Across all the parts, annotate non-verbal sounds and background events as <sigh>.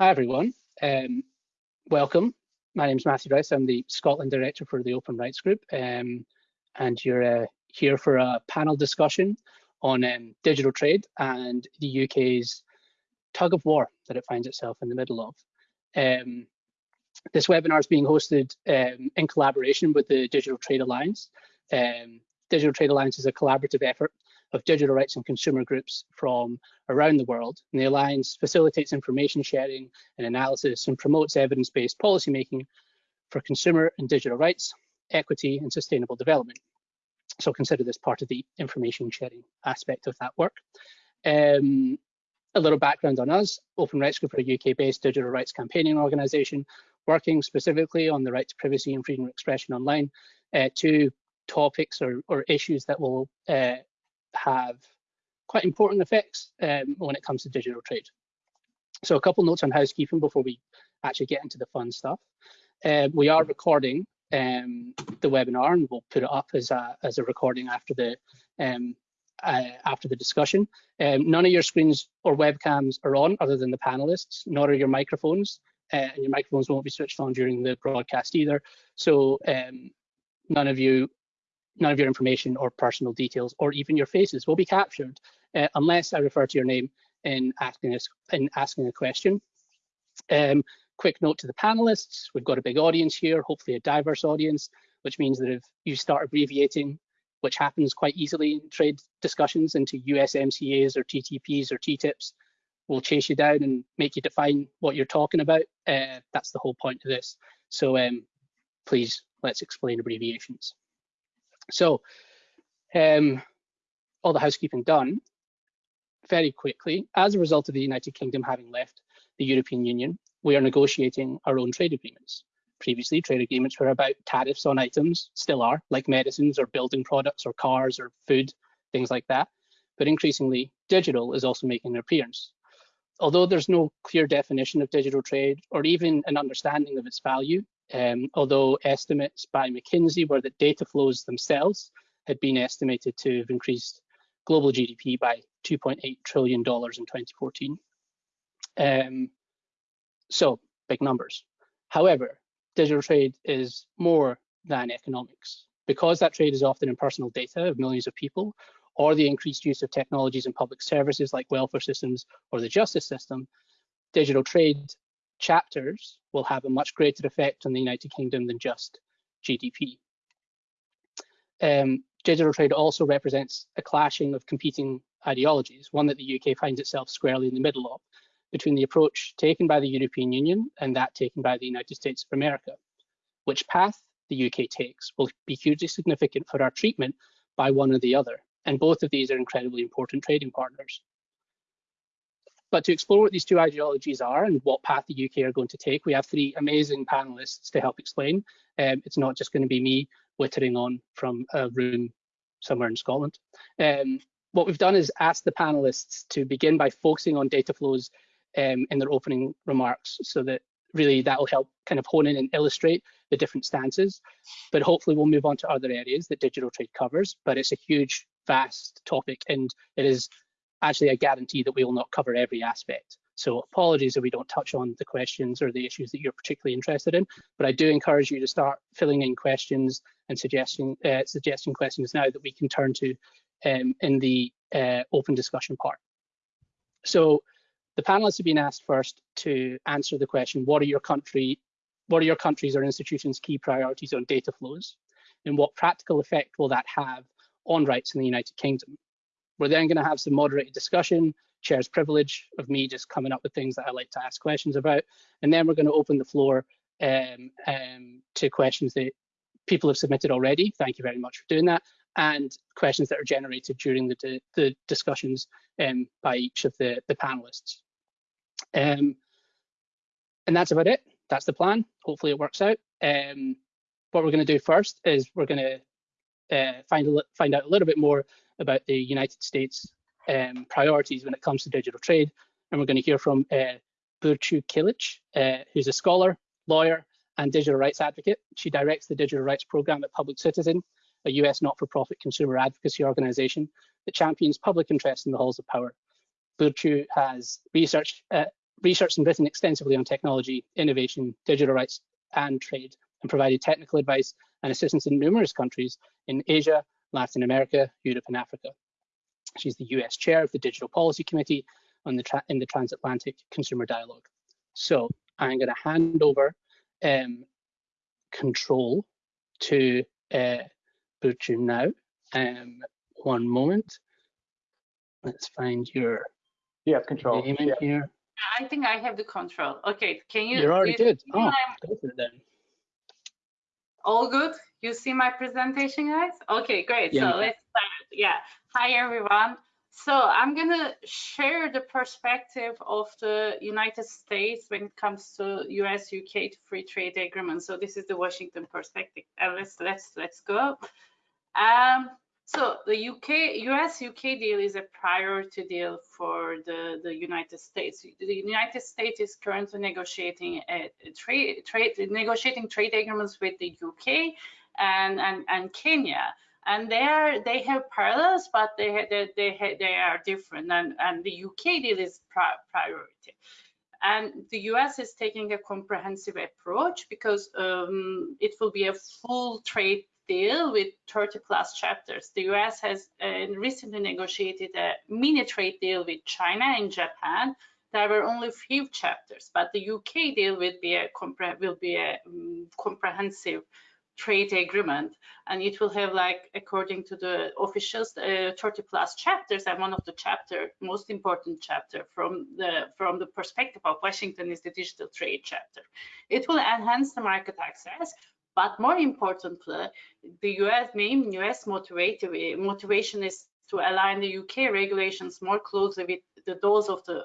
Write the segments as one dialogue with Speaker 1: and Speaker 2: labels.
Speaker 1: Hi everyone, um, welcome. My name is Matthew Rice. I'm the Scotland Director for the Open Rights Group um, and you're uh, here for a panel discussion on um, digital trade and the UK's tug of war that it finds itself in the middle of. Um, this webinar is being hosted um, in collaboration with the Digital Trade Alliance. Um, digital Trade Alliance is a collaborative effort of digital rights and consumer groups from around the world. And the Alliance facilitates information sharing and analysis and promotes evidence-based policymaking for consumer and digital rights, equity and sustainable development. So consider this part of the information sharing aspect of that work. Um, a little background on us, Open Rights Group are a UK-based digital rights campaigning organisation working specifically on the right to privacy and freedom of expression online. Uh, two topics or, or issues that will uh, have quite important effects um, when it comes to digital trade. So a couple notes on housekeeping before we actually get into the fun stuff. Uh, we are recording um, the webinar and we'll put it up as a, as a recording after the um, uh, after the discussion. Um, none of your screens or webcams are on other than the panelists, nor are your microphones, uh, and your microphones won't be switched on during the broadcast either. So um, none of you none of your information or personal details or even your faces will be captured uh, unless I refer to your name in asking, a, in asking a question. Um, quick note to the panelists, we've got a big audience here, hopefully a diverse audience, which means that if you start abbreviating, which happens quite easily in trade discussions into USMCAs or TTPs or TTIPs, we'll chase you down and make you define what you're talking about. Uh, that's the whole point of this. So um, please, let's explain abbreviations. So um, all the housekeeping done very quickly. As a result of the United Kingdom having left the European Union, we are negotiating our own trade agreements. Previously, trade agreements were about tariffs on items, still are, like medicines or building products or cars or food, things like that. But increasingly, digital is also making an appearance. Although there's no clear definition of digital trade or even an understanding of its value, um, although estimates by McKinsey were that data flows themselves had been estimated to have increased global GDP by $2.8 trillion in 2014. Um, so big numbers. However, digital trade is more than economics. Because that trade is often in personal data of millions of people, or the increased use of technologies in public services like welfare systems or the justice system, digital trade chapters will have a much greater effect on the United Kingdom than just GDP. Um, digital trade also represents a clashing of competing ideologies, one that the UK finds itself squarely in the middle of, between the approach taken by the European Union and that taken by the United States of America. Which path the UK takes will be hugely significant for our treatment by one or the other, and both of these are incredibly important trading partners. But to explore what these two ideologies are and what path the UK are going to take, we have three amazing panelists to help explain. Um, it's not just going to be me wittering on from a room somewhere in Scotland. Um, what we've done is ask the panelists to begin by focusing on data flows um, in their opening remarks so that really that will help kind of hone in and illustrate the different stances. But hopefully we'll move on to other areas that digital trade covers, but it's a huge, vast topic and it is actually I guarantee that we will not cover every aspect. So apologies if we don't touch on the questions or the issues that you're particularly interested in, but I do encourage you to start filling in questions and suggesting uh, suggesting questions now that we can turn to um, in the uh, open discussion part. So the panelists have been asked first to answer the question, what are your country, what are your countries or institutions' key priorities on data flows? And what practical effect will that have on rights in the United Kingdom? We're then going to have some moderated discussion, chair's privilege of me just coming up with things that I like to ask questions about. And then we're going to open the floor um, um, to questions that people have submitted already. Thank you very much for doing that. And questions that are generated during the, the discussions um, by each of the, the panelists. Um, and that's about it. That's the plan. Hopefully it works out. Um, what we're going to do first is we're going to uh, find, find out a little bit more about the United States um, priorities when it comes to digital trade. And we're going to hear from uh, Burcu Kilic, uh, who's a scholar, lawyer, and digital rights advocate. She directs the digital rights program at Public Citizen, a US not-for-profit consumer advocacy organization that champions public interest in the halls of power. Burcu has researched, uh, researched and written extensively on technology, innovation, digital rights, and trade, and provided technical advice and assistance in numerous countries in Asia, Latin America, Europe, and Africa. She's the US chair of the Digital Policy Committee on the in the Transatlantic Consumer Dialogue. So I'm going to hand over um, control to uh, Burcu now. Um, one moment. Let's find your
Speaker 2: you have control
Speaker 1: name in yeah. here.
Speaker 3: I think I have the control. Okay, can you?
Speaker 1: You're already
Speaker 3: you,
Speaker 1: good. Oh, go for it then.
Speaker 3: All good? You see my presentation, guys? Okay, great. Yeah. So let's start. Yeah. Hi, everyone. So I'm going to share the perspective of the United States when it comes to US-UK free trade agreement. So this is the Washington perspective. Uh, let's let's let's go. Um, so the UK US-UK deal is a priority deal for the the United States. The United States is currently negotiating a, a trade trade negotiating trade agreements with the UK and and, and Kenya and they are they have parallels, but they they they, they are different. And and the UK deal is pri priority, and the US is taking a comprehensive approach because um, it will be a full trade deal with 30 plus chapters. The US has uh, recently negotiated a mini trade deal with China and Japan. There were only few chapters, but the UK deal will be a will be a um, comprehensive trade agreement and it will have like according to the officials uh, 30 plus chapters and one of the chapter most important chapter from the from the perspective of washington is the digital trade chapter it will enhance the market access but more importantly the us main us motivative motivation is to align the uk regulations more closely with the those of the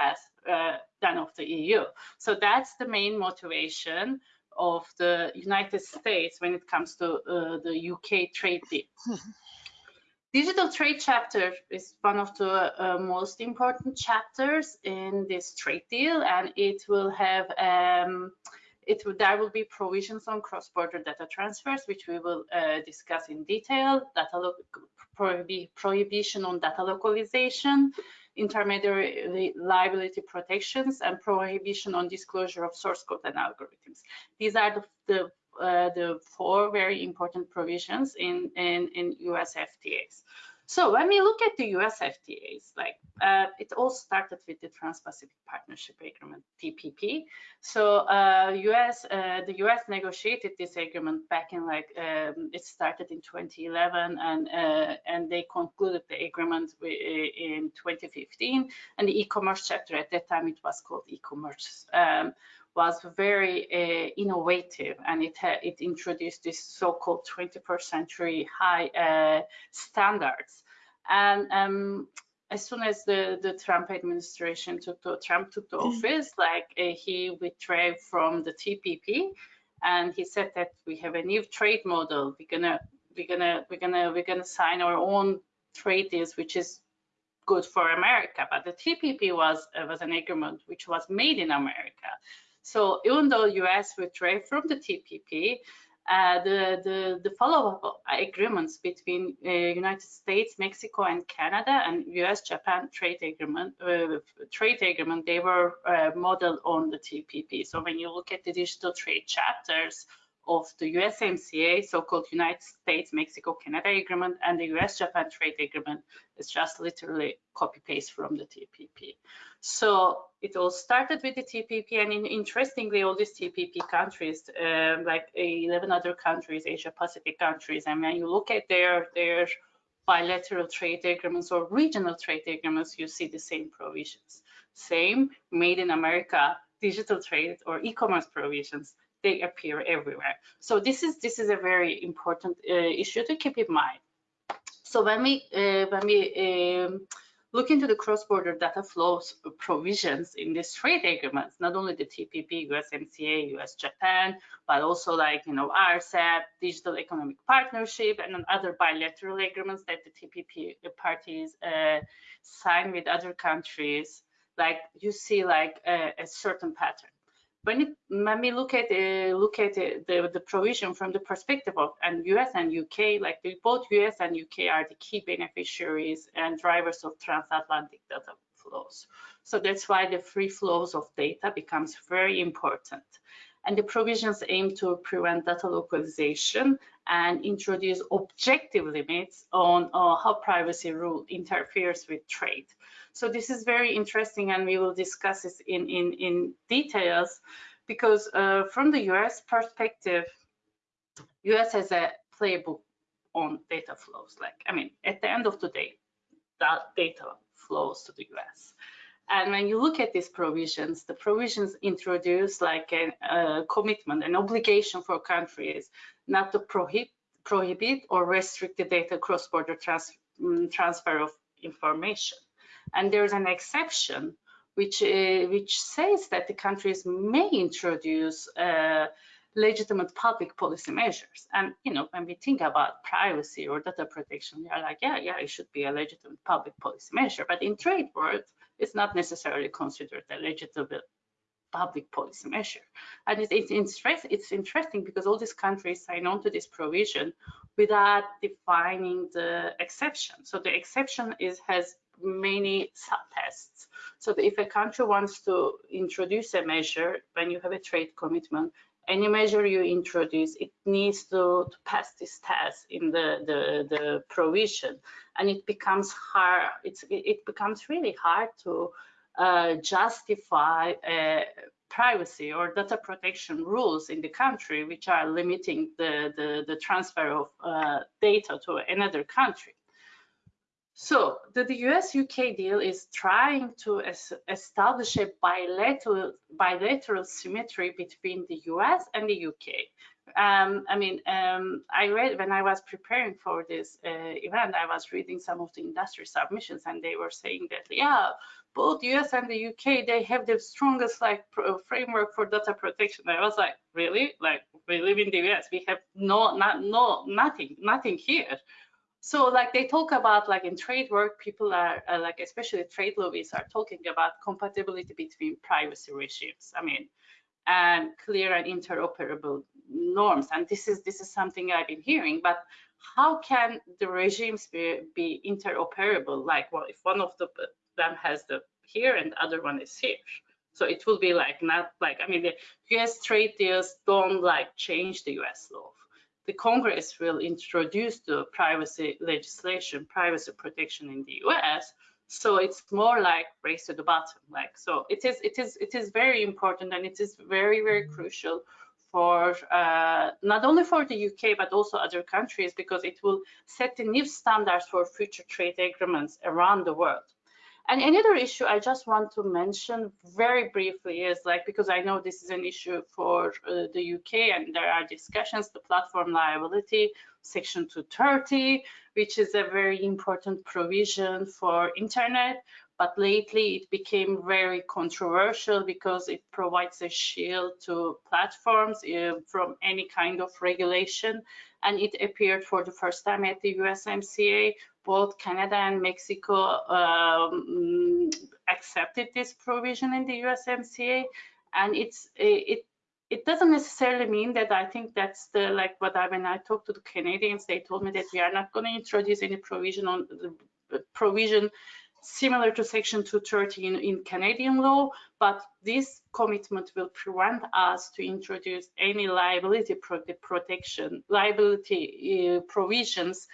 Speaker 3: us uh, than of the eu so that's the main motivation of the United States when it comes to uh, the UK trade deal. <laughs> Digital trade chapter is one of the uh, most important chapters in this trade deal, and it will have um, it there will be provisions on cross-border data transfers, which we will uh, discuss in detail. Data prohibition on data localization, intermediary liability protections, and prohibition on disclosure of source code and algorithms. These are the, the uh, the four very important provisions in, in, in US FTAs. So when we look at the US FTAs, like uh, it all started with the Trans-Pacific Partnership Agreement, TPP. So uh, US, uh, the US negotiated this agreement back in like um, it started in 2011, and uh, and they concluded the agreement in 2015. And the e-commerce chapter at that time it was called e-commerce. Um, was very uh, innovative and it it introduced this so-called 21st century high uh, standards. And um, as soon as the the Trump administration took the Trump took the mm-hmm. office like uh, he withdrew from the TPP and he said that we have a new trade model. We're gonna we're gonna we're gonna we're gonna sign our own trade deals which is good for America. But the TPP was uh, was an agreement which was made in America so even though US withdrew from the TPP, uh, the, the, the follow-up agreements between uh, United States, Mexico, and Canada, and U.S.-Japan trade agreement, uh, trade agreement, they were uh, modeled on the TPP. So when you look at the digital trade chapters of the USMCA, so-called United States-Mexico-Canada agreement, and the US-Japan trade agreement, is just literally copy-paste from the TPP. So it all started with the TPP, and in, interestingly, all these TPP countries, um, like 11 other countries, Asia Pacific countries, and when you look at their their bilateral trade agreements or regional trade agreements, you see the same provisions. Same made in America digital trade or e-commerce provisions, they appear everywhere. So this is this is a very important uh, issue to keep in mind. So when we uh, when we um, look into the cross-border data flows provisions in these trade agreements, not only the TPP, USMCA, US-Japan, but also like, you know, RCEP, Digital Economic Partnership, and other bilateral agreements that the TPP parties uh, sign with other countries, like you see like a, a certain pattern when, it, when we look at uh, look at uh, the the provision from the perspective of and US and UK, like the, both US and UK are the key beneficiaries and drivers of transatlantic data flows. So that's why the free flows of data becomes very important. And the provisions aim to prevent data localization and introduce objective limits on uh, how privacy rule interferes with trade. So this is very interesting and we will discuss this in, in, in details because uh, from the US perspective, US has a playbook on data flows. Like, I mean, at the end of the day, that data flows to the US. And when you look at these provisions, the provisions introduce like a, a commitment, an obligation for countries not to prohibit, prohibit or restrict the data cross-border trans, um, transfer of information. And there's an exception which uh, which says that the countries may introduce uh, legitimate public policy measures. And you know, when we think about privacy or data protection, we are like, yeah, yeah, it should be a legitimate public policy measure. But in trade world, it's not necessarily considered a legitimate public policy measure. And it's, it's, interest, it's interesting because all these countries sign on to this provision without defining the exception. So the exception is has many subtests. So if a country wants to introduce a measure when you have a trade commitment, any measure you introduce, it needs to, to pass this test in the, the, the provision. And it becomes hard, it's, it becomes really hard to uh, justify uh, privacy or data protection rules in the country, which are limiting the, the, the transfer of uh, data to another country. So the, the US-UK deal is trying to es establish a bilateral, bilateral symmetry between the US and the UK. Um, I mean, um, I read when I was preparing for this uh, event, I was reading some of the industry submissions, and they were saying that yeah, both US and the UK they have the strongest like framework for data protection. I was like, really? Like we live in the US, we have no, not, no, nothing, nothing here. So like they talk about like in trade work, people are uh, like, especially trade lobbies are talking about compatibility between privacy regimes. I mean, and clear and interoperable norms. And this is this is something I've been hearing, but how can the regimes be, be interoperable? Like, well, if one of the, them has the here and the other one is here. So it will be like not like I mean the US trade deals don't like change the US law the Congress will introduce the privacy legislation, privacy protection in the US. So it's more like race to the bottom. Like so, it is it is it is very important and it is very very crucial for uh, not only for the UK but also other countries because it will set the new standards for future trade agreements around the world. And another issue I just want to mention very briefly is like, because I know this is an issue for uh, the UK and there are discussions, the platform liability, section 230, which is a very important provision for internet. But lately it became very controversial because it provides a shield to platforms uh, from any kind of regulation. And it appeared for the first time at the USMCA both Canada and Mexico um, accepted this provision in the USMCA, and it's it it doesn't necessarily mean that I think that's the like what I when I talked to the Canadians, they told me that we are not going to introduce any provision on the provision similar to Section 230 in, in Canadian law, but this commitment will prevent us to introduce any liability pro protection, liability uh, provisions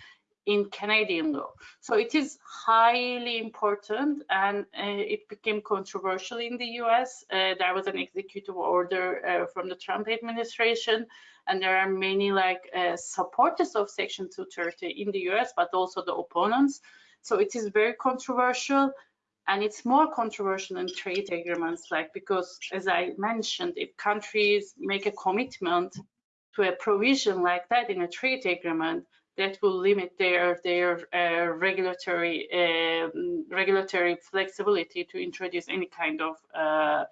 Speaker 3: in Canadian law. So it is highly important and uh, it became controversial in the US. Uh, there was an executive order uh, from the Trump administration and there are many like uh, supporters of Section 230 in the US, but also the opponents. So it is very controversial and it's more controversial in trade agreements like because as I mentioned, if countries make a commitment to a provision like that in a trade agreement, that will limit their their uh, regulatory uh, regulatory flexibility to introduce any kind of uh,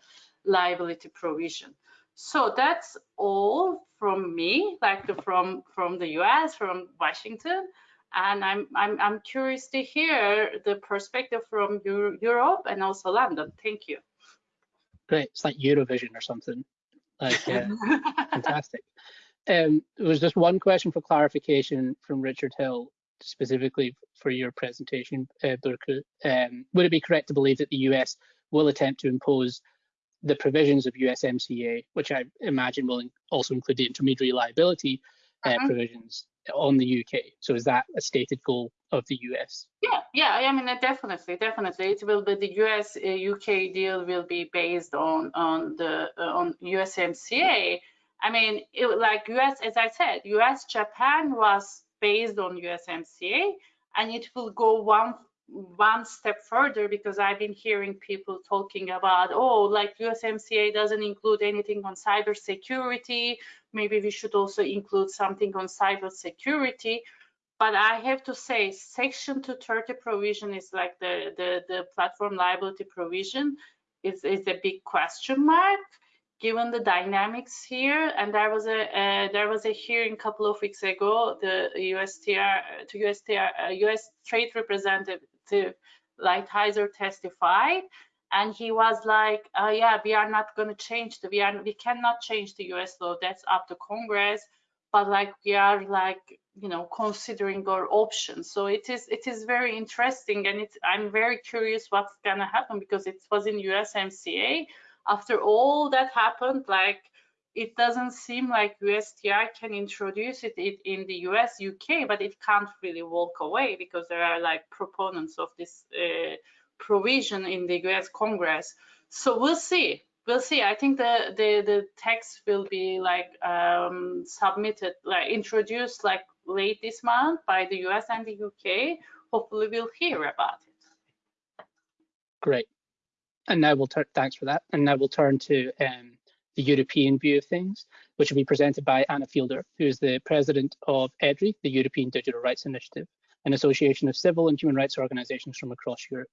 Speaker 3: liability provision. So that's all from me, like the, from from the US, from Washington, and I'm I'm I'm curious to hear the perspective from Euro Europe and also London. Thank you.
Speaker 1: Great, it's like Eurovision or something. Like, <laughs> fantastic. Um, there was just one question for clarification from Richard Hill. specifically for your presentation, uh, um, would it be correct to believe that the US will attempt to impose the provisions of USMCA, which I imagine will also include the intermediary liability uh, uh -huh. provisions on the UK. So is that a stated goal of the US?
Speaker 3: Yeah, yeah. I mean, definitely, definitely, it will be the US uh, UK deal will be based on on the uh, on USMCA. I mean, it, like US, as I said, US Japan was based on USMCA, and it will go one one step further because I've been hearing people talking about, oh, like USMCA doesn't include anything on cybersecurity. Maybe we should also include something on cybersecurity. But I have to say, Section 230 provision is like the, the, the platform liability provision is, is a big question mark given the dynamics here. And there was a uh, there was a hearing a couple of weeks ago. The USTR to USTR uh, US Trade Representative Lighthizer testified and he was like uh, yeah we are not going to change the we are we cannot change the us law that's up to congress but like we are like you know considering our options so it is it is very interesting and it's i'm very curious what's going to happen because it was in usmca after all that happened like it doesn't seem like USTR can introduce it in the US, UK, but it can't really walk away because there are like proponents of this uh, provision in the US Congress. So we'll see. We'll see. I think the the, the text will be like um, submitted, like introduced like late this month by the US and the UK. Hopefully, we'll hear about it.
Speaker 1: Great. And now we'll turn. Thanks for that. And now we'll turn to um, the European view of things, which will be presented by Anna Fielder, who is the president of EDRI, the European Digital Rights Initiative, an association of civil and human rights organizations from across Europe.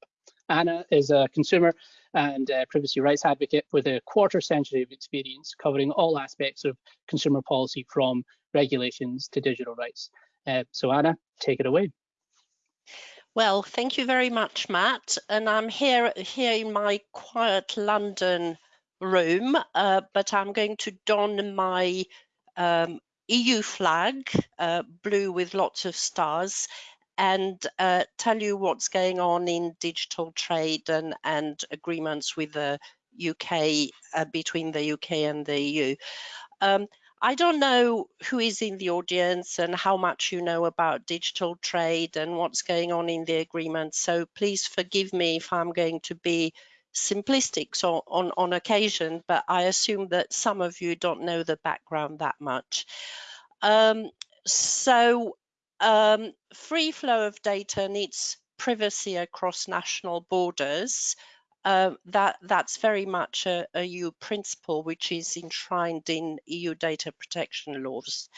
Speaker 1: Anna is a consumer and privacy rights advocate with a quarter century of experience covering all aspects of consumer policy from regulations to digital rights. Uh, so Anna, take it away.
Speaker 2: Well, thank you very much, Matt. And I'm here here in my quiet London room, uh, but I'm going to don my um, EU flag, uh, blue with lots of stars, and uh, tell you what's going on in digital trade and, and agreements with the UK, uh, between the UK and the EU. Um, I don't know who is in the audience and how much you know about digital trade and what's going on in the agreement. So please forgive me if I'm going to be simplistic so on, on occasion, but I assume that some of you don't know the background that much. Um, so um, free flow of data needs privacy across national borders. Uh, that that's very much a, a EU principle which is enshrined in EU data protection laws.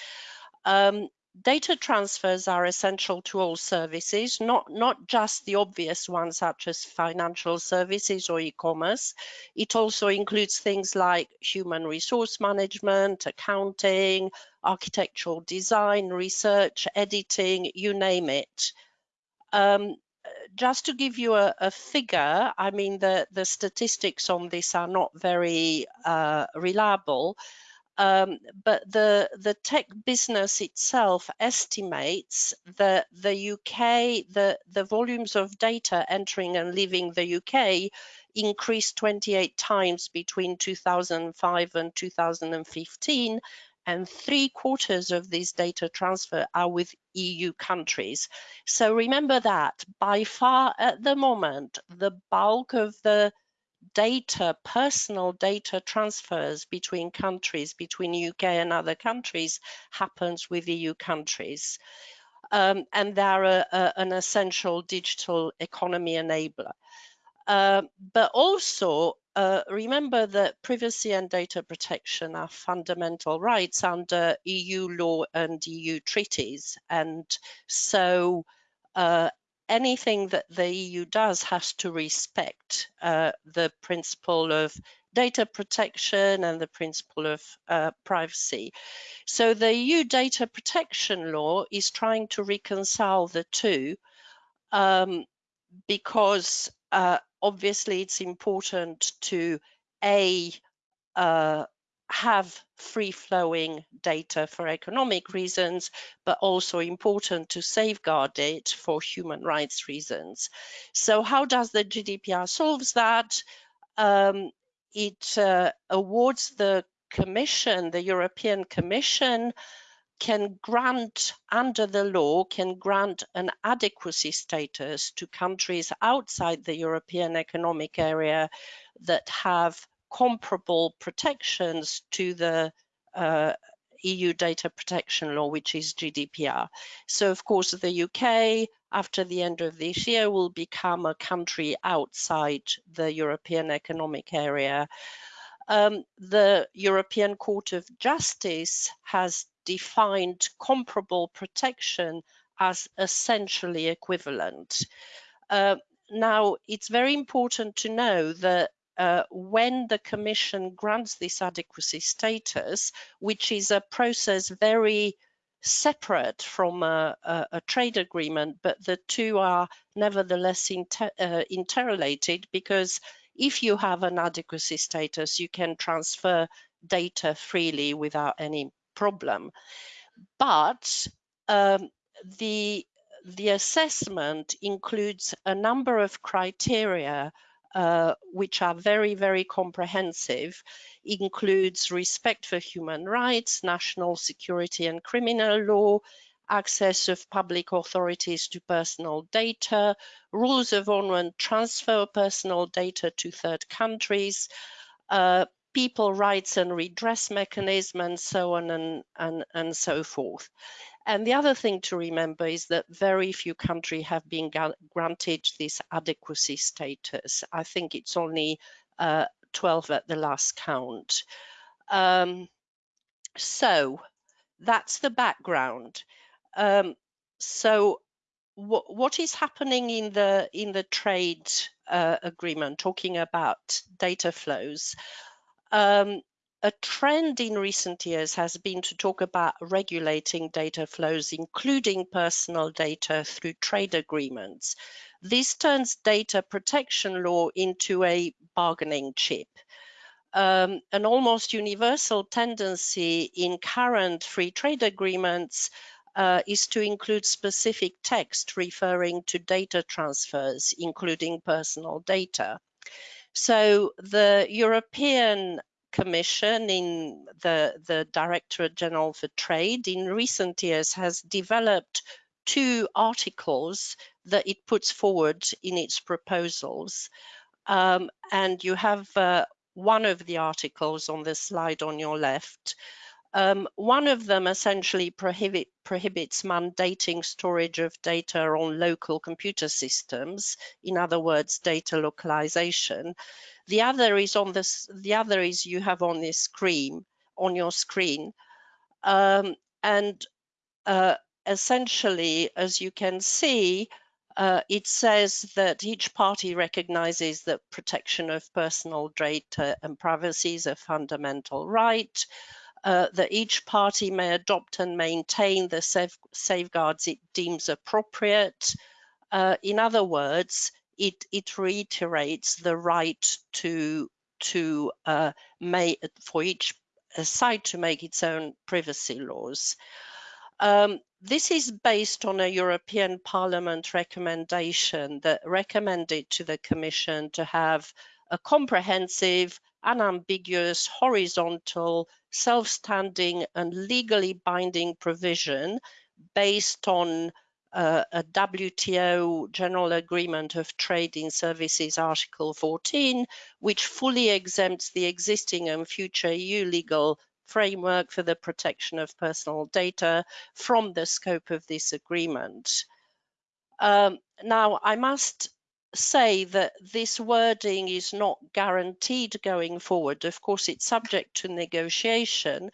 Speaker 2: Um, data transfers are essential to all services, not, not just the obvious ones such as financial services or e-commerce. It also includes things like human resource management, accounting, architectural design, research, editing, you name it. Um, just to give you a, a, figure, I mean, the, the statistics on this are not very uh, reliable, um, but the the tech business itself estimates that the UK the the volumes of data entering and leaving the UK increased 28 times between 2005 and 2015 and three quarters of this data transfer are with EU countries. So remember that by far at the moment, the bulk of the data, personal data transfers between countries, between UK and other countries, happens with EU countries. Um, and they're a, a, an essential digital economy enabler. Uh, but also uh, remember that privacy and data protection are fundamental rights under EU law and EU treaties. And so uh, anything that the EU does has to respect uh, the principle of data protection and the principle of uh, privacy. So the EU data protection law is trying to reconcile the two um, because uh, obviously it's important to A, uh, have free flowing data for economic reasons, but also important to safeguard it for human rights reasons. So how does the GDPR solves that? Um, it uh, awards the Commission, the European Commission, can grant, under the law, can grant an adequacy status to countries outside the European Economic Area that have comparable protections to the uh, EU data protection law, which is GDPR. So of course, the UK, after the end of this year, will become a country outside the European Economic Area. Um, the European Court of Justice has defined comparable protection as essentially equivalent. Uh, now, it's very important to know that uh, when the Commission grants this adequacy status, which is a process very separate from a, a, a trade agreement, but the two are nevertheless inter, uh, interrelated because if you have an adequacy status, you can transfer data freely without any problem. But um, the the assessment includes a number of criteria uh, which are very, very comprehensive, includes respect for human rights, national security and criminal law, access of public authorities to personal data, rules of honor and transfer of personal data to third countries, uh, people rights and redress mechanism, and so on and, and, and so forth. And the other thing to remember is that very few countries have been granted this adequacy status. I think it's only uh, 12 at the last count. Um, so that's the background. Um, so what is happening in the in the trade uh, agreement talking about data flows um, a trend in recent years has been to talk about regulating data flows, including personal data through trade agreements. This turns data protection law into a bargaining chip. Um, an almost universal tendency in current free trade agreements uh, is to include specific text referring to data transfers, including personal data. So the European Commission in the, the Directorate General for Trade in recent years has developed two articles that it puts forward in its proposals. Um, and you have uh, one of the articles on the slide on your left. Um, one of them essentially prohibit, prohibits mandating storage of data on local computer systems, in other words, data localization. The other is on this. The other is you have on this screen on your screen, um, and uh, essentially, as you can see, uh, it says that each party recognizes that protection of personal data and privacy is a fundamental right. Uh, that each party may adopt and maintain the safe safeguards it deems appropriate. Uh, in other words, it, it reiterates the right to to uh, for each side to make its own privacy laws. Um, this is based on a European Parliament recommendation that recommended to the Commission to have a comprehensive, unambiguous, horizontal, self-standing and legally binding provision based on uh, a WTO General Agreement of Trade in Services Article 14, which fully exempts the existing and future EU legal framework for the protection of personal data from the scope of this agreement. Um, now, I must say that this wording is not guaranteed going forward. Of course, it's subject to negotiation,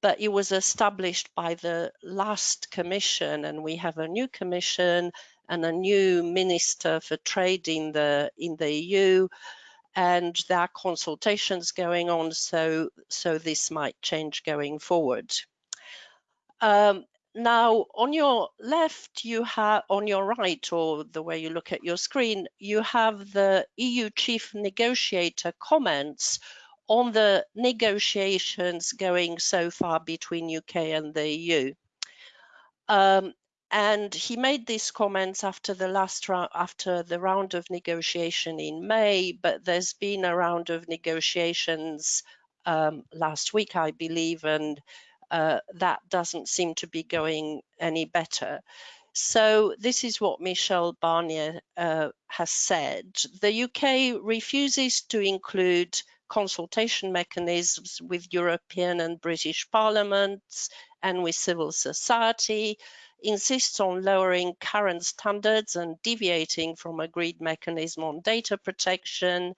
Speaker 2: but it was established by the last commission and we have a new commission and a new minister for trade in the in the EU and there are consultations going on so so this might change going forward. Um, now on your left you have on your right or the way you look at your screen you have the EU chief negotiator comments on the negotiations going so far between UK and the EU. Um, and he made these comments after the last round, after the round of negotiation in May, but there's been a round of negotiations um, last week, I believe, and uh, that doesn't seem to be going any better. So this is what Michel Barnier uh, has said. The UK refuses to include consultation mechanisms with European and British parliaments and with civil society insists on lowering current standards and deviating from agreed mechanism on data protection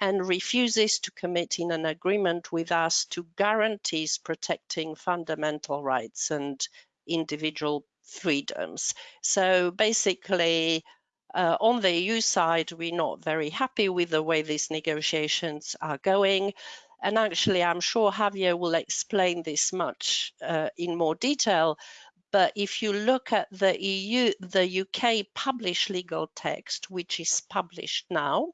Speaker 2: and refuses to commit in an agreement with us to guarantees protecting fundamental rights and individual freedoms. So basically, uh, on the EU side, we're not very happy with the way these negotiations are going. And actually, I'm sure Javier will explain this much uh, in more detail. But if you look at the EU, the UK published legal text, which is published now,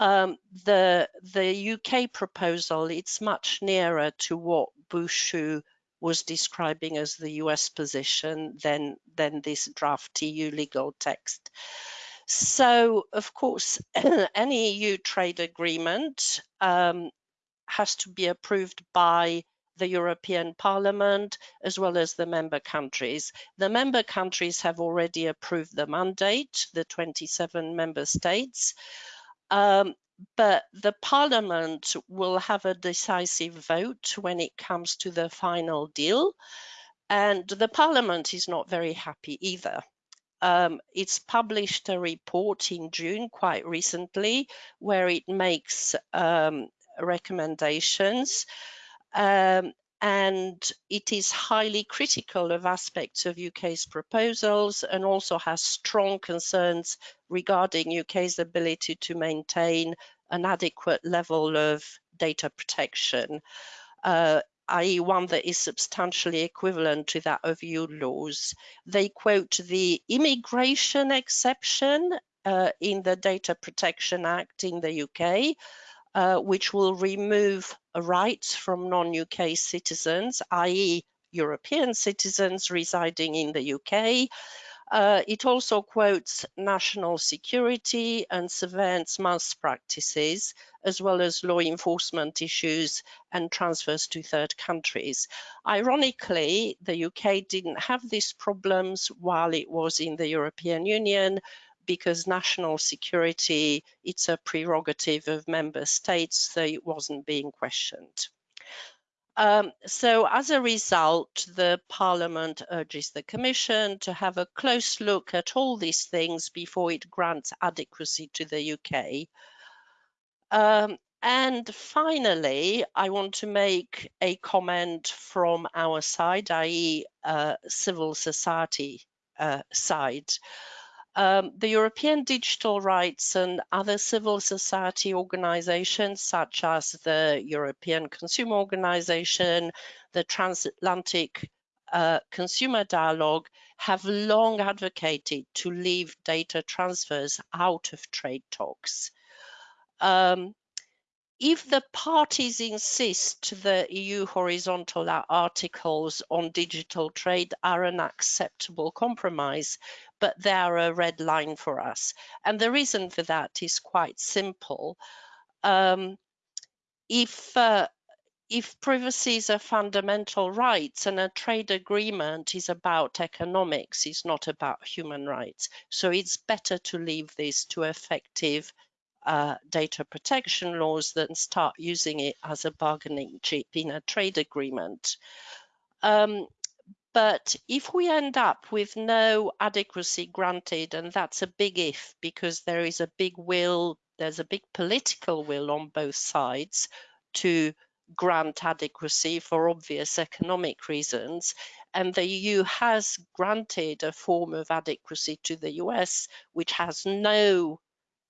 Speaker 2: um, the the UK proposal it's much nearer to what Burcu was describing as the US position than than this draft EU legal text. So of course, <clears throat> any EU trade agreement um, has to be approved by the European Parliament, as well as the member countries. The member countries have already approved the mandate, the 27 member states, um, but the Parliament will have a decisive vote when it comes to the final deal. And the Parliament is not very happy either. Um, it's published a report in June quite recently where it makes um, recommendations um, and it is highly critical of aspects of UK's proposals and also has strong concerns regarding UK's ability to maintain an adequate level of data protection, uh, i.e. one that is substantially equivalent to that of EU laws. They quote the immigration exception uh, in the Data Protection Act in the UK, uh, which will remove rights from non-UK citizens, i.e. European citizens residing in the UK. Uh, it also quotes national security and surveillance mass practices, as well as law enforcement issues and transfers to third countries. Ironically, the UK didn't have these problems while it was in the European Union, because national security, it's a prerogative of member states, so it wasn't being questioned. Um, so as a result, the Parliament urges the Commission to have a close look at all these things before it grants adequacy to the UK. Um, and finally, I want to make a comment from our side, i.e. Uh, civil society uh, side. Um, the European digital rights and other civil society organizations, such as the European Consumer Organization, the Transatlantic uh, Consumer Dialogue, have long advocated to leave data transfers out of trade talks. Um, if the parties insist the EU horizontal articles on digital trade are an acceptable compromise, but they are a red line for us. And the reason for that is quite simple. Um, if uh, if privacy is a fundamental right and a trade agreement is about economics, it's not about human rights. So it's better to leave this to effective uh, data protection laws than start using it as a bargaining chip in a trade agreement. Um, but if we end up with no adequacy granted, and that's a big if because there is a big will, there's a big political will on both sides to grant adequacy for obvious economic reasons. And the EU has granted a form of adequacy to the US, which has no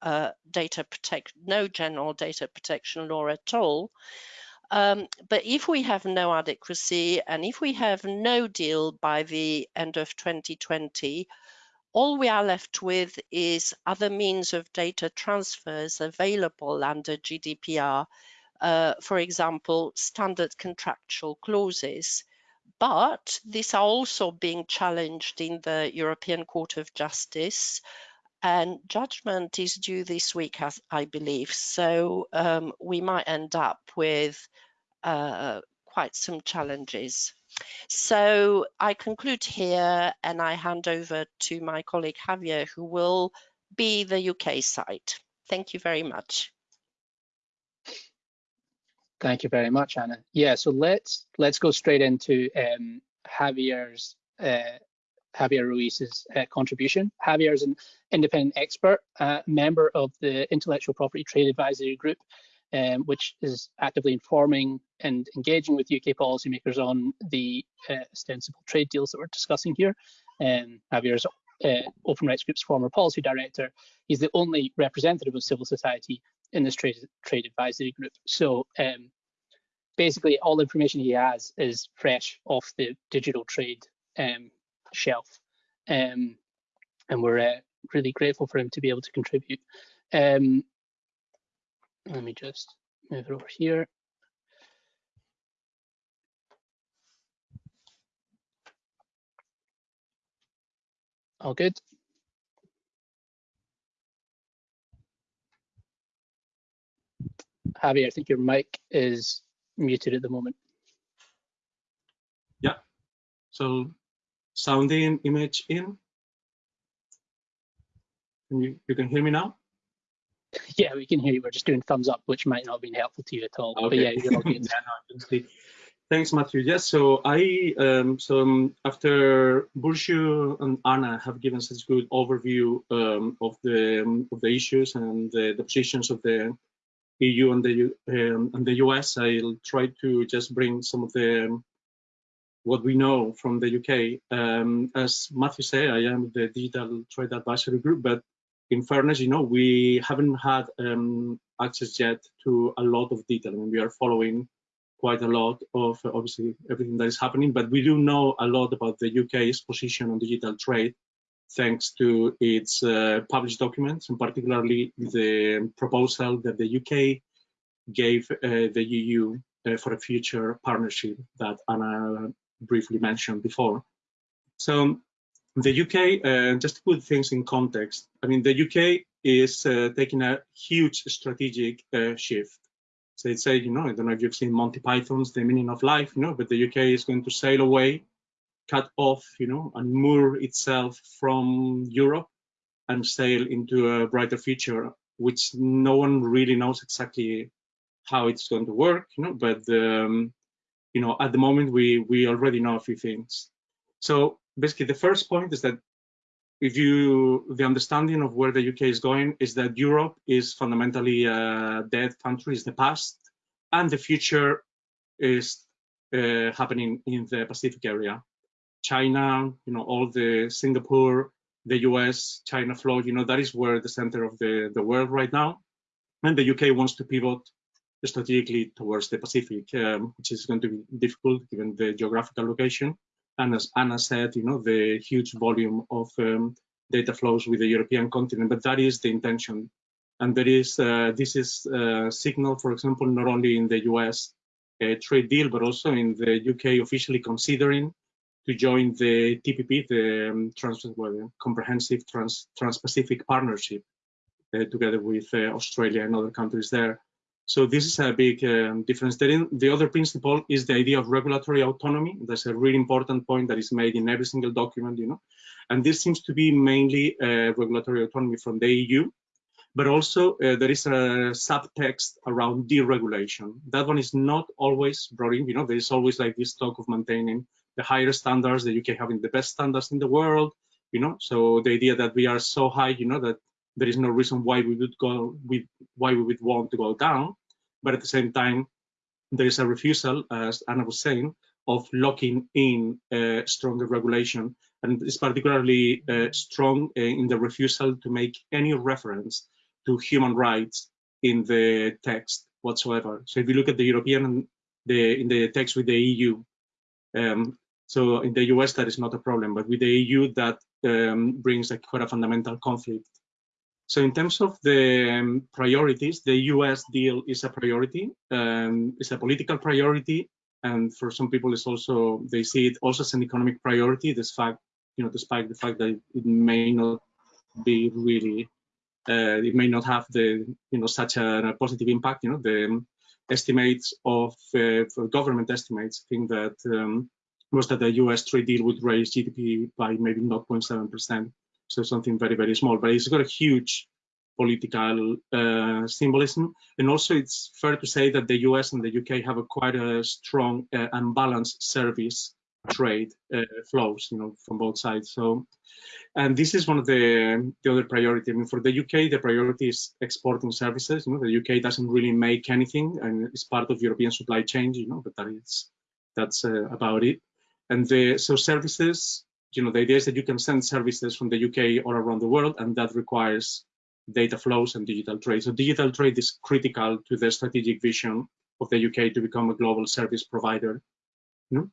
Speaker 2: uh, data protect, no general data protection law at all. Um, but if we have no adequacy and if we have no deal by the end of 2020, all we are left with is other means of data transfers available under GDPR, uh, for example, standard contractual clauses. But these are also being challenged in the European Court of Justice and judgment is due this week, as I believe. So um, we might end up with uh, quite some challenges. So I conclude here and I hand over to my colleague Javier, who will be the UK side. Thank you very much.
Speaker 1: Thank you very much, Anna. Yeah, so let's let's go straight into um, Javier's uh, Javier Ruiz's uh, contribution. Javier is an independent expert, uh, member of the Intellectual Property Trade Advisory Group, um, which is actively informing and engaging with UK policymakers on the uh, ostensible trade deals that we're discussing here. Um, Javier is uh, Open Rights Group's former policy director. He's the only representative of civil society in this trade, trade advisory group. So um, basically all information he has is fresh off the digital trade um, shelf. Um, and we're uh, really grateful for him to be able to contribute. Um, let me just move it over here. All good. Javier, I think your mic is muted at the moment.
Speaker 4: Yeah, so sound in, image in. Can you, you can hear me now? <laughs>
Speaker 1: Yeah, we can hear you. We're just doing thumbs up, which might not have been helpful to you at all.
Speaker 4: Okay.
Speaker 1: But yeah, you're all good. <laughs>
Speaker 4: yeah, no, Thanks, Matthew. Yes, so I um, so um, after Burcu and Anna have given such a good overview um, of the um, of the issues and the, the, positions of the EU and the um, and the US, I'll try to just bring some of the um, what we know from the UK. Um, as Matthew said, I am the Digital Trade Advisory Group, but in fairness, you know, we haven't had um, access yet to a lot of detail. I mean, we are following quite a lot of obviously everything that is happening, but we do know a lot about the UK's position on digital trade thanks to its uh, published documents, and particularly the proposal that the UK gave uh, the EU uh, for a future partnership that Anna briefly mentioned before. So the UK, uh, just to put things in context, I mean, the UK is uh, taking a huge strategic uh, shift. So it's say, you know, I don't know if you've seen Monty Python's The Meaning of Life, you know, but the UK is going to sail away, cut off, you know, and moor itself from Europe and sail into a brighter future, which no one really knows exactly how it's going to work, you know, but um, you know, at the moment, we, we already know a few things. So basically, the first point is that if you, the understanding of where the UK is going is that Europe is fundamentally a dead country, is the past, and the future is uh, happening in the Pacific area. China, you know, all the Singapore, the US, China flow, you know, that is where the center of the, the world right now. And the UK wants to pivot strategically towards the Pacific, um, which is going to be difficult given the geographical location. And as Anna said, you know, the huge volume of um, data flows with the European continent, but that is the intention. And there is, uh, this is a signal, for example, not only in the US uh, trade deal, but also in the UK officially considering to join the TPP, the um, trans well, Comprehensive Trans, Trans-Pacific Partnership, uh, together with uh, Australia and other countries there. So this is a big um, difference. The other principle is the idea of regulatory autonomy. That's a really important point that is made in every single document, you know. And this seems to be mainly uh, regulatory autonomy from the EU, but also uh, there is a subtext around deregulation. That one is not always brought in, you know, there is always like this talk of maintaining the higher standards, the UK having the best standards in the world, you know. So the idea that we are so high, you know, that there is no reason why we would go with why we would want to go down. But at the same time there is a refusal as anna was saying of locking in uh, stronger regulation. And it's particularly uh, strong uh, in the refusal to make any reference to human rights in the text whatsoever. So if you look at the european the in the text with the eu um, so in the us that is not a problem but with the eu that um, brings a quite a fundamental conflict So in terms of the um, priorities, the US deal is a priority, um, it's a political priority, and for some people it's also, they see it also as an economic priority, fact, you know, despite the fact that it may not be really, uh, it may not have the, you know, such a, a positive impact, you know, the estimates of, uh, government estimates think that um, was that the US trade deal would raise GDP by maybe 0.7%. So something very, very small, but it's got a huge political uh, symbolism. And also it's fair to say that the US and the UK have a quite a strong uh, and balanced service trade uh, flows, you know, from both sides. So, and this is one of the, the other priority. I mean, for the UK, the priority is exporting services. You know, the UK doesn't really make anything and it's part of European supply chain, you know, but that is, that's uh, about it. And the, so services, you know, the idea is that you can send services from the UK all around the world, and that requires data flows and digital trade. So digital trade is critical to the strategic vision of the UK to become a global service provider. You know?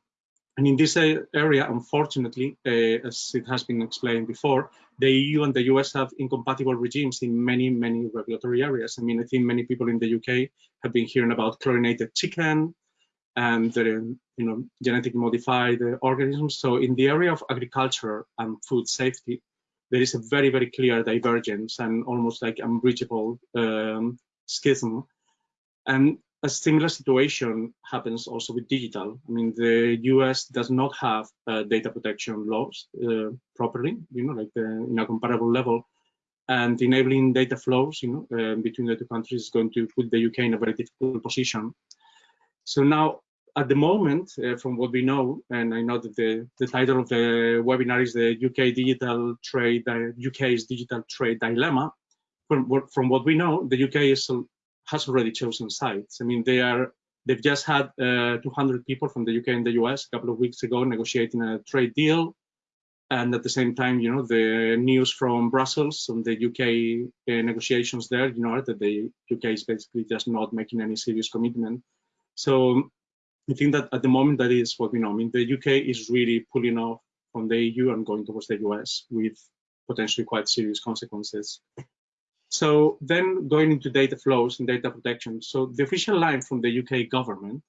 Speaker 4: And in this area, unfortunately, uh, as it has been explained before, the EU and the US have incompatible regimes in many, many regulatory areas. I mean, I think many people in the UK have been hearing about chlorinated chicken, and you know genetically modified organisms. So in the area of agriculture and food safety, there is a very very clear divergence and almost like unbreachable um, schism. And a similar situation happens also with digital. I mean, the US does not have uh, data protection laws uh, properly, you know, like the, uh, in a comparable level. And enabling data flows, you know, uh, between the two countries is going to put the UK in a very difficult position. So now, at the moment, uh, from what we know, and I know that the, the title of the webinar is the UK digital trade, uh, UK's digital trade dilemma. From what, from what we know, the UK is, has already chosen sides. I mean, they are they've just had uh, 200 people from the UK and the US a couple of weeks ago negotiating a trade deal. And at the same time, you know, the news from Brussels on the UK uh, negotiations there, you know, that the UK is basically just not making any serious commitment so I think that at the moment that is what we know. I mean, the UK is really pulling off from the EU and going towards the US with potentially quite serious consequences. So then going into data flows and data protection. So the official line from the UK government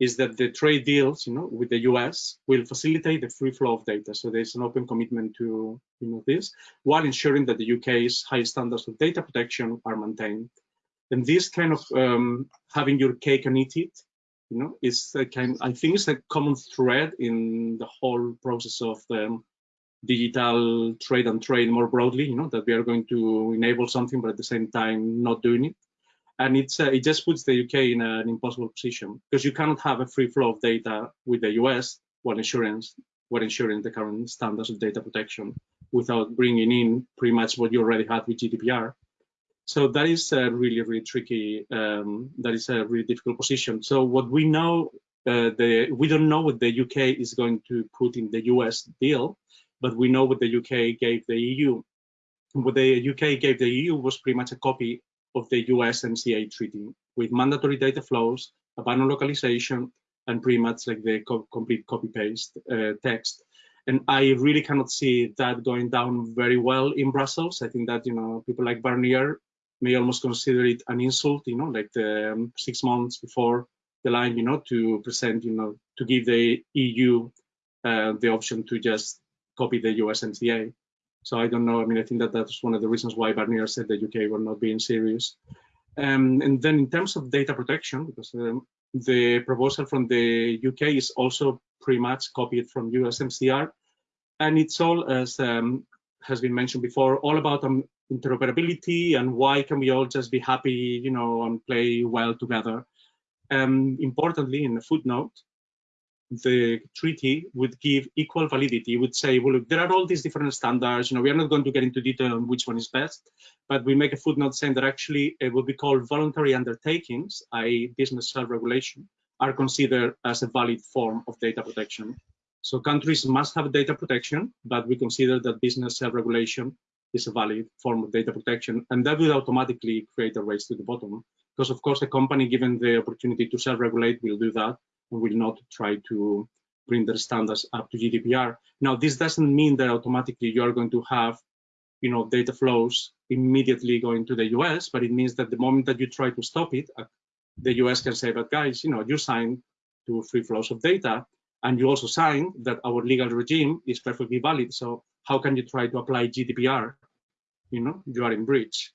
Speaker 4: is that the trade deals, you know, with the US will facilitate the free flow of data. So there's an open commitment to, you know, this, while ensuring that the UK's high standards of data protection are maintained. And this kind of um, having your cake and eat it, you know, is a kind. I think it's a common thread in the whole process of the digital trade and trade more broadly. You know, that we are going to enable something, but at the same time not doing it. And it's uh, it just puts the UK in an impossible position because you cannot have a free flow of data with the US while insurance while ensuring the current standards of data protection without bringing in pretty much what you already had with GDPR so that is a really, really tricky, um, that is a really difficult position. So what we know, uh, the, we don't know what the UK is going to put in the US deal, but we know what the UK gave the EU. What the UK gave the EU was pretty much a copy of the US USMCA treaty with mandatory data flows, a ban on localization, and pretty much like the co complete copy paste uh, text. And I really cannot see that going down very well in Brussels. I think that, you know, people like Barnier may almost consider it an insult, you know, like the, um, six months before the line, you know, to present, you know, to give the EU uh, the option to just copy the USMCA. So I don't know. I mean, I think that that's one of the reasons why Barnier said the UK were not being serious. Um, and then in terms of data protection, because um, the proposal from the UK is also pretty much copied from USMCA, and it's all, as um, has been mentioned before, all about um, interoperability and why can we all just be happy, you know, and play well together. Um, importantly, in the footnote, the treaty would give equal validity. It would say, well, look, there are all these different standards. You know, we are not going to get into detail on which one is best, but we make a footnote saying that actually it would be called voluntary undertakings, i.e. business self-regulation, are considered as a valid form of data protection. So countries must have data protection, but we consider that business self-regulation is a valid form of data protection. And that will automatically create a race to the bottom. Because of course, a company given the opportunity to self-regulate will do that and will not try to bring their standards up to GDPR. Now, this doesn't mean that automatically you are going to have you know, data flows immediately going to the US, but it means that the moment that you try to stop it, uh, the US can say, but guys, you know, you signed to free flows of data, and you also sign that our legal regime is perfectly valid. So how can you try to apply GDPR? You know, you are in breach.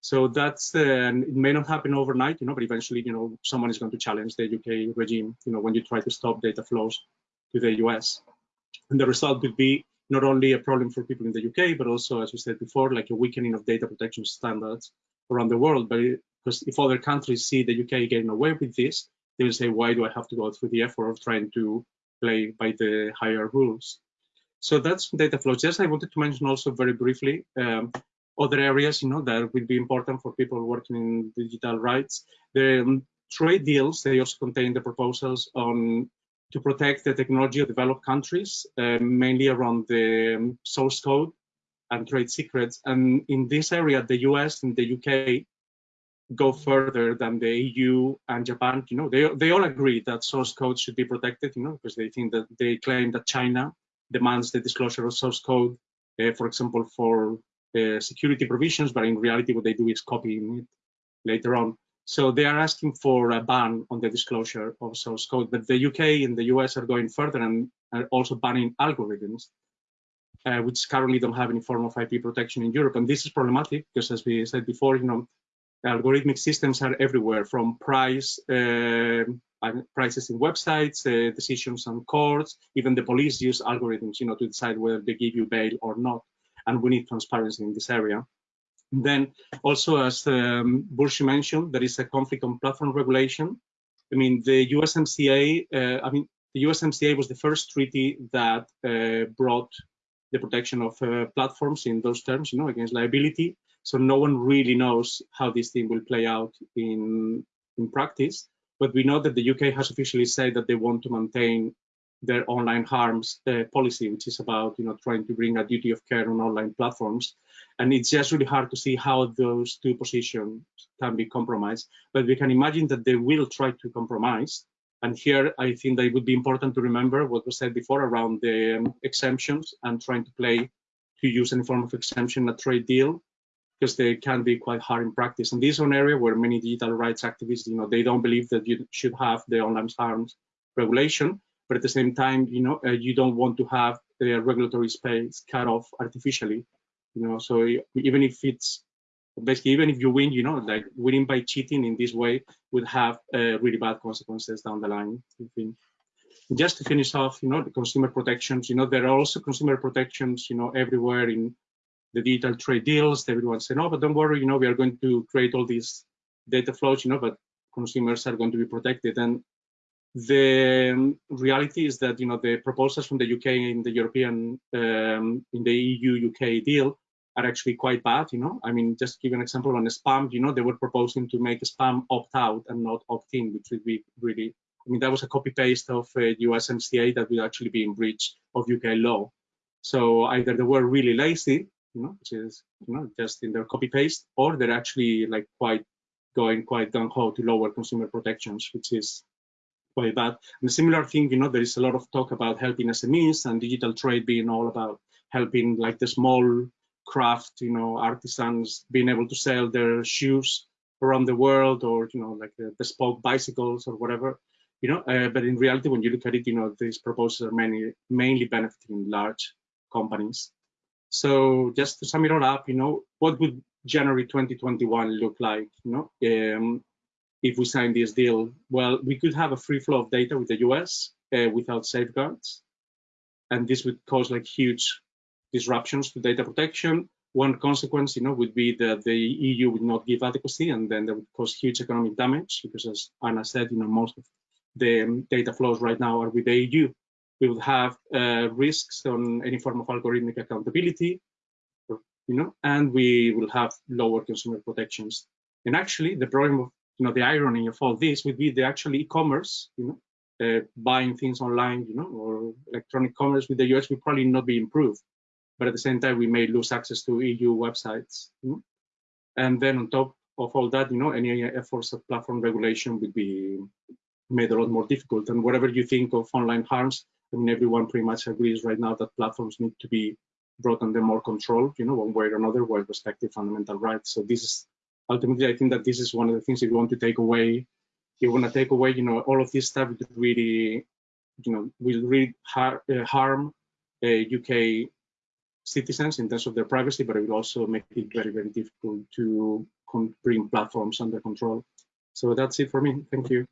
Speaker 4: So that's, uh, it may not happen overnight, you know, but eventually, you know, someone is going to challenge the UK regime, you know, when you try to stop data flows to the US. And the result will be not only a problem for people in the UK, but also, as we said before, like a weakening of data protection standards around the world. But because if other countries see the UK getting away with this, they will say, why do I have to go through the effort of trying to play by the higher rules? So that's data flows. Yes, I wanted to mention also very briefly um, other areas, you know, that will be important for people working in digital rights. The um, trade deals, they also contain the proposals on to protect the technology of developed countries, uh, mainly around the um, source code and trade secrets. And in this area, the US and the UK go further than the EU and Japan. You know, they they all agree that source code should be protected. You know, because they think that they claim that China demands the disclosure of source code, uh, for example, for uh, security provisions, but in reality, what they do is copying it later on. So they are asking for a ban on the disclosure of source code, but the UK and the US are going further and are also banning algorithms, uh, which currently don't have any form of IP protection in Europe. And this is problematic because, as we said before, you know, algorithmic systems are everywhere, from price uh, prices in websites, uh, decisions on courts, even the police use algorithms, you know, to decide whether they give you bail or not. And we need transparency in this area. Then also, as um, Burcu mentioned, there is a conflict on platform regulation. I mean, the USMCA, uh, I mean, the USMCA was the first treaty that uh, brought the protection of uh, platforms in those terms, you know, against liability. So no one really knows how this thing will play out in in practice. But we know that the UK has officially said that they want to maintain their online harms uh, policy, which is about you know trying to bring a duty of care on online platforms. And it's just really hard to see how those two positions can be compromised. But we can imagine that they will try to compromise. And here, I think that it would be important to remember what was said before around the um, exemptions and trying to play to use any form of exemption in a trade deal because they can be quite hard in practice. And this is an area where many digital rights activists, you know, they don't believe that you should have the online harms regulation, but at the same time, you know, uh, you don't want to have the regulatory space cut off artificially, you know. So even if it's basically even if you win, you know, like winning by cheating in this way would have uh, really bad consequences down the line. Just to finish off, you know, the consumer protections. You know, there are also consumer protections, you know, everywhere in the digital trade deals. Everyone said, no, but don't worry, you know, we are going to create all these data flows, you know, but consumers are going to be protected. And the reality is that you know the proposals from the UK in the European um, in the EU UK deal are actually quite bad. You know, I mean, just give an example on spam. You know, they were proposing to make spam opt out and not opt in, which would be really. I mean, that was a copy paste of uh, USMCA that would actually be in breach of UK law. So either they were really lazy, you know, which is you know just in their copy paste, or they're actually like quite going quite gung ho to lower consumer protections, which is quite bad. And a similar thing, you know, there is a lot of talk about helping SMEs and digital trade being all about helping like the small craft, you know, artisans being able to sell their shoes around the world or, you know, like the bespoke bicycles or whatever, you know, uh, but in reality, when you look at it, you know, these proposals are mainly, mainly benefiting large companies. So just to sum it all up, you know, what would January 2021 look like? You know, um, if we sign this deal? Well, we could have a free flow of data with the US uh, without safeguards. And this would cause like huge disruptions to data protection. One consequence, you know, would be that the EU would not give adequacy and then that would cause huge economic damage because as Anna said, you know, most of the um, data flows right now are with the EU. We would have uh, risks on any form of algorithmic accountability, you know, and we will have lower consumer protections. And actually, the problem of you know, the irony of all this would be the actual e-commerce, you know, uh, buying things online, you know, or electronic commerce with the US will probably not be improved. But at the same time, we may lose access to EU websites. You know? And then on top of all that, you know, any efforts of platform regulation would be made a lot more difficult. And whatever you think of online harms, I mean, everyone pretty much agrees right now that platforms need to be brought under more control, you know, one way or another, while respecting fundamental rights. So this is ultimately, I think that this is one of the things if you want to take away, you want to take away, you know, all of this stuff really, you know, will really har uh, harm uh, UK citizens in terms of their privacy, but it will also make it very, very difficult to bring platforms under control. So that's it for me. Thank you.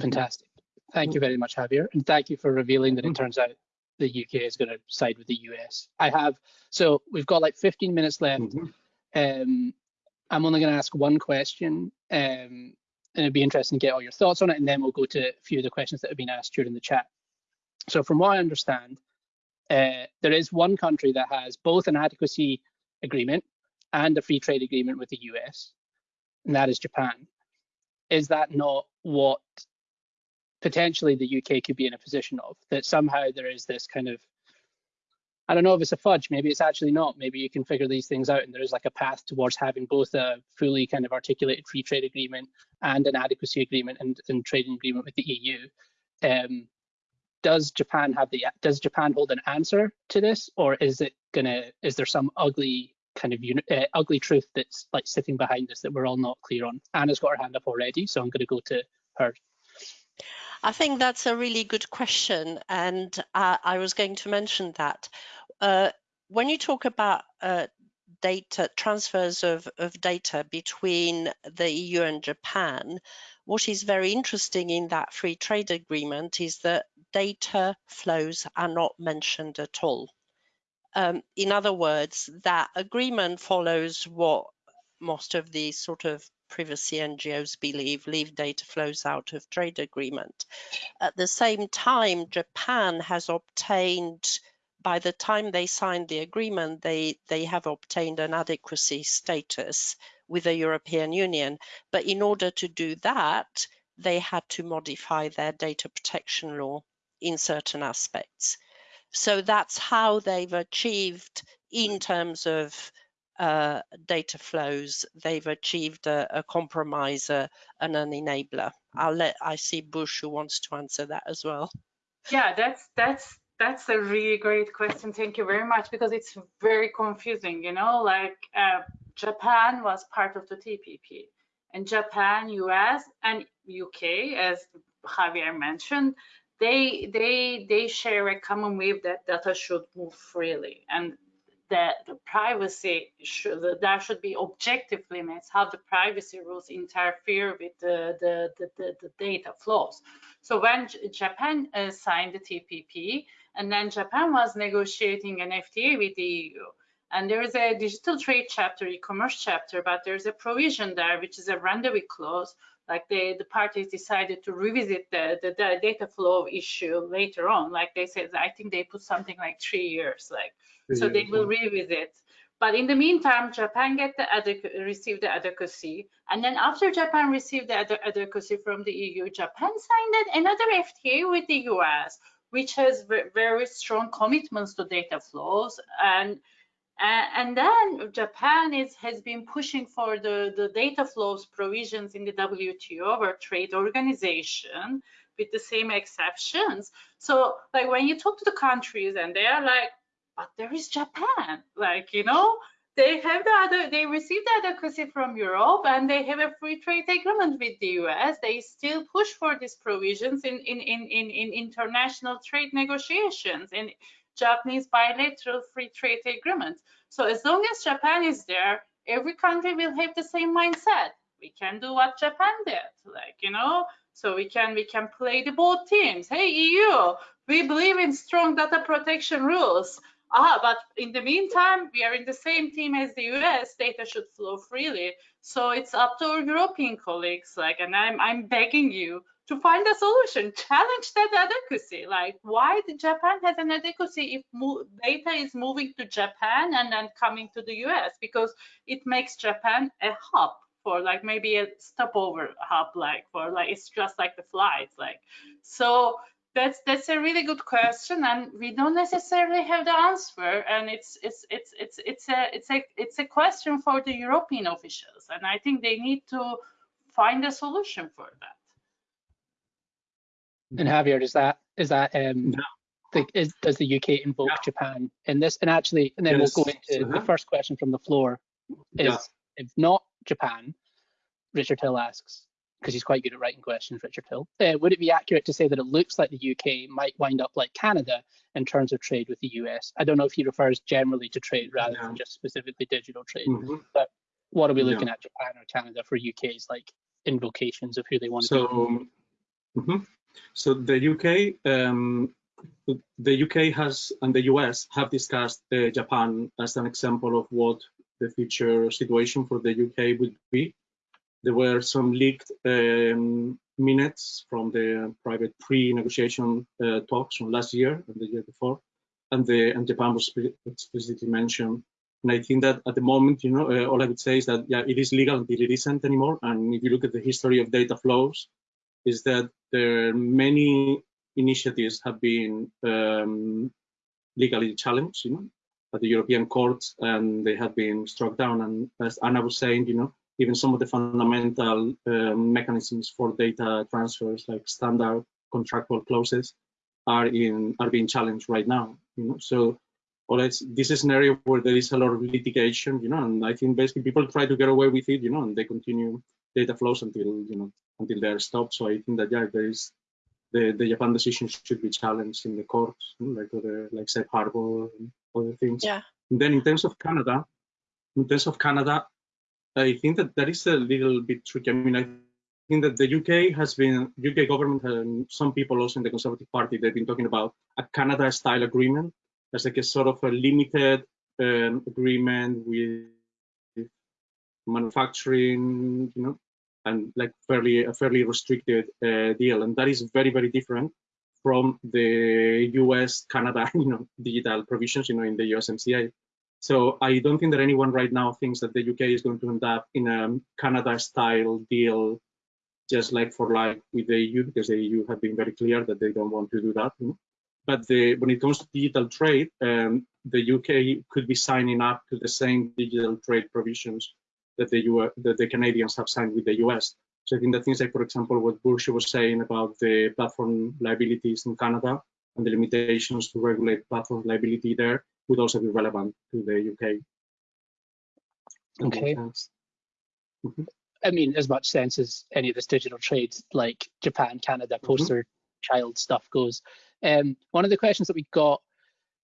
Speaker 1: Fantastic. Thank you very much, Javier. And thank you for revealing that it turns out the UK is going to side with the US. I have, so we've got like 15 minutes left. Mm -hmm. um, I'm only going to ask one question, um, and it'd be interesting to get all your thoughts on it, and then we'll go to a few of the questions that have been asked during the chat. So from what I understand, uh, there is one country that has both an adequacy agreement and a free trade agreement with the US, and that is Japan. Is that not what potentially the UK could be in a position of? That somehow there is this kind of, I don't know if it's a fudge, maybe it's actually not. Maybe you can figure these things out and there is like a path towards having both a fully kind of articulated free trade agreement and an adequacy agreement and, and trading agreement with the EU. Um, does Japan have the does Japan hold an answer to this, or is it gonna is there some ugly kind of uh, ugly truth that's like sitting behind this that we're all not clear on? Anna's got her hand up already, so I'm going to go to her.
Speaker 2: I think that's a really good question, and uh, I was going to mention that uh, when you talk about uh, data transfers of, of data between the EU and Japan, what is very interesting in that free trade agreement is that data flows are not mentioned at all. Um, in other words, that agreement follows what most of the sort of privacy NGOs believe, leave data flows out of trade agreement. At the same time, Japan has obtained by the time they signed the agreement, they, they have obtained an adequacy status with the European Union. But in order to do that, they had to modify their data protection law in certain aspects. So that's how they've achieved, in terms of uh, data flows, they've achieved a, a compromise uh, and an enabler. I'll let I see Burcu wants to answer that as well.
Speaker 3: Yeah, that's that's that's a really great question. Thank you very much because it's very confusing. You know, like uh, Japan was part of the TPP, and Japan, US, and UK, as Javier mentioned, they they they share a common view that data should move freely, and that the privacy should there should be objective limits how the privacy rules interfere with the the, the, the, the data flows. So when Japan uh, signed the TPP, and then Japan was negotiating an FTA with the EU, and there is a digital trade chapter, e-commerce chapter, but there's a provision there which is a rendezvous clause. Like the, the parties decided to revisit the, the, the data flow issue later on. Like they said, I think they put something like three years, like so they will revisit. But in the meantime, Japan get the received the adequacy, and then after Japan received the adequacy from the EU, Japan signed another FTA with the US, which has very strong commitments to data flows and uh, and then Japan is, has been pushing for the, the data flows provisions in the WTO, or Trade Organization, with the same exceptions. So, like when you talk to the countries and they are like, but there is Japan, like, you know, they have the other, they receive the adequacy from Europe and they have a free trade agreement with the US. They still push for these provisions in, in, in, in, in international trade negotiations. And Japanese bilateral free trade agreements. So as long as Japan is there, every country will have the same mindset. We can do what Japan did, like, you know, so we can we can play the both teams. Hey, EU, we believe in strong data protection rules. Ah, but in the meantime, we are in the same team as the US. Data should flow freely. So it's up to our European colleagues, like, and I'm I'm begging you to find a solution, challenge that adequacy. Like why Japan has an adequacy if data is moving to Japan and then coming to the US because it makes Japan a hub for like maybe a stopover hub like for like it's just like the flights like so that's that's a really good question and we don't necessarily have the answer and it's it's it's it's it's a it's a it's a question for the European officials and I think they need to find a solution for that
Speaker 1: and Javier, is that is that um, the, is, does the UK invoke yeah. Japan in this? And actually, and then yes. we'll go into uh -huh. the first question from the floor. Is yeah. if not Japan, Richard Hill asks, because he's quite good at writing questions, Richard Hill. Uh, would it be accurate to say that it looks like the UK might wind up like Canada in terms of trade with the US? I don't know if he refers generally to trade rather yeah. than just specifically digital trade, mm -hmm. but what are we looking yeah. at Japan or Canada for UK's like invocations of who they want
Speaker 4: so,
Speaker 1: to
Speaker 4: be? Mm -hmm. So the UK, um, the UK has and the US have discussed uh, Japan as an example of what the future situation for the UK would be there were some leaked um, minutes from the private pre-negotiation uh, talks from last year and the year before, and the and Japan was explicitly mentioned. And I think that at the moment, you know, uh, all I would say is that yeah, it is legal until it isn't anymore. And if you look at the history of data flows, is that there are many initiatives have been um, legally challenged, you know, at the European courts, and they have been struck down. And as Anna was saying, you know, even some of the fundamental um, mechanisms for data transfers, like standard contractual clauses, are in are being challenged right now. You know, so well, this is an area where there is a lot of litigation. You know, and I think basically people try to get away with it. You know, and they continue data flows until you know until they're stopped. So I think that yeah, there is the the Japan decision should be challenged in the courts, you know, like other like safe harbor and other things.
Speaker 2: Yeah.
Speaker 4: And then in terms of Canada, in terms of Canada, I think that that is a little bit tricky. I mean, I think that the UK has been, UK government and some people also in the Conservative Party, they've been talking about a Canada-style agreement as like a sort of a limited um, agreement with manufacturing, you know, and like fairly a fairly restricted uh, deal, and that is very very different from the U.S. Canada, <laughs> you know, digital provisions, you know, in the USMCA. So I don't think that anyone right now thinks that the UK is going to end up in a Canada-style deal, just like for like with the EU, because the EU have been very clear that they don't want to do that. But the, when it comes to digital trade, um, the UK could be signing up to the same digital trade provisions that the US, that the Canadians have signed with the US. So I think that things like, for example, what Burcu was saying about the platform liabilities in Canada and the limitations to regulate platform liability there would also be relevant to the UK.
Speaker 1: Okay. Mm -hmm. I mean, as much sense as any of this digital trade, like Japan, Canada, mm-hmm. poster mm -hmm. child stuff goes. Um, one of the questions that we got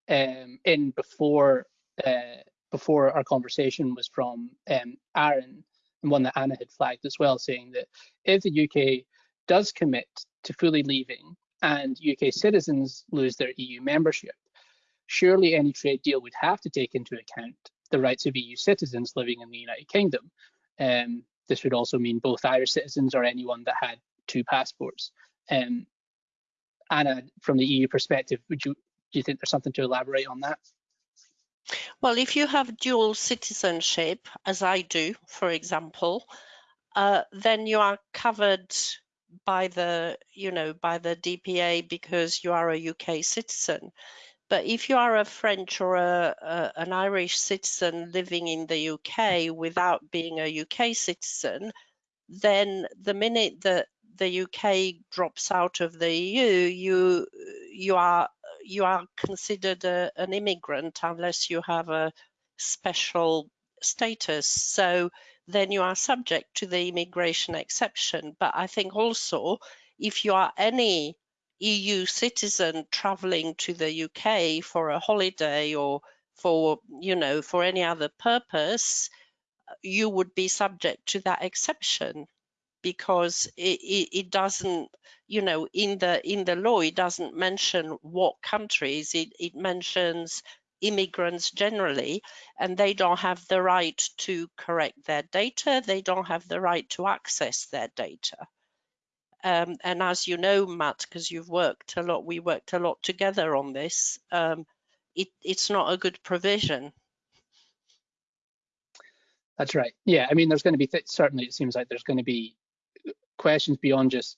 Speaker 1: um, in before uh, before our conversation was from um, Aaron, and one that Anna had flagged as well, saying that if the UK does commit to fully leaving and UK citizens lose their EU membership, surely any trade deal would have to take into account the rights of EU citizens living in the United Kingdom. Um, this would also mean both Irish citizens or anyone that had two passports. Um, Anna, from the EU perspective, would you do you think there's something to elaborate on that?
Speaker 2: Well, if you have dual citizenship, as I do, for example, uh, then you are covered by the, you know, by the DPA because you are a UK citizen. But if you are a French or a, a, an Irish citizen living in the UK without being a UK citizen, then the minute that the UK drops out of the EU, you you are you are considered a, an immigrant unless you have a special status. So then you are subject to the immigration exception. But I think also if you are any EU citizen traveling to the UK for a holiday or for, you know, for any other purpose, you would be subject to that exception because it, it, it, doesn't, you know, in the in the law, it doesn't mention what countries, it, it mentions immigrants generally, and they don't have the right to correct their data, they don't have the right to access their data. Um, and as you know, Matt, because you've worked a lot, we worked a lot together on this. Um, it, it's not a good provision.
Speaker 1: That's right. Yeah, I mean, there's going to be certainly. It seems like there's going to be questions beyond just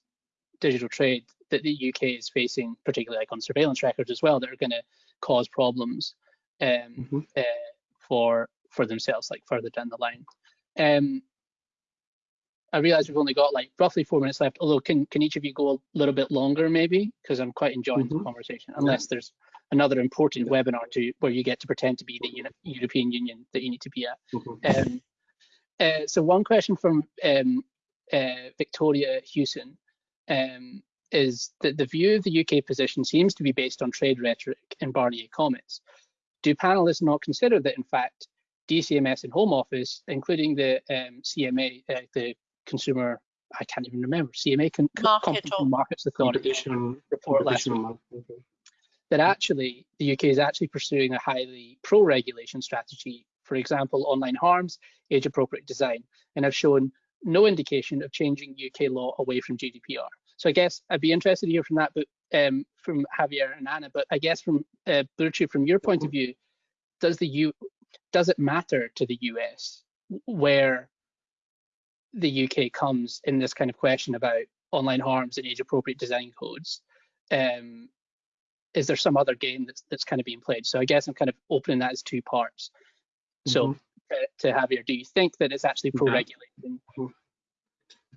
Speaker 1: digital trade that the UK is facing, particularly like on surveillance records as well, that are going to cause problems um, mm -hmm. uh, for for themselves, like further down the line. Um, I realize we've only got like roughly four minutes left. Although, can can each of you go a little bit longer, maybe? Because I'm quite enjoying mm -hmm. the mm-hmm. conversation. Unless yeah. there's another important yeah. webinar to where you get to pretend to be the European Union that you need to be at. Mm -hmm. um, uh, so one question from um, uh, Victoria Hewson um, is that the view of the UK position seems to be based on trade rhetoric and Barnier comments. Do panelists not consider that, in fact, DCMS and Home Office, including the um, CMA, uh, the consumer, I can't even remember, CMA, con
Speaker 2: Market
Speaker 1: Markets Authority report last week, that actually the UK is actually pursuing a highly pro-regulation strategy, for example, online harms, age-appropriate design, and have shown no indication of changing UK law away from GDPR. So I guess I'd be interested to hear from that, but um, from Javier and Anna. But I guess from uh, Burcu, from your point of view, does the U does it matter to the US where the UK comes in this kind of question about online harms and age appropriate design codes, um, is there some other game that's that's kind of being played? So I guess I'm kind of opening that as two parts. So mm -hmm. uh, to Javier, do you think that it's actually pro-regulating?
Speaker 4: Mm-hmm.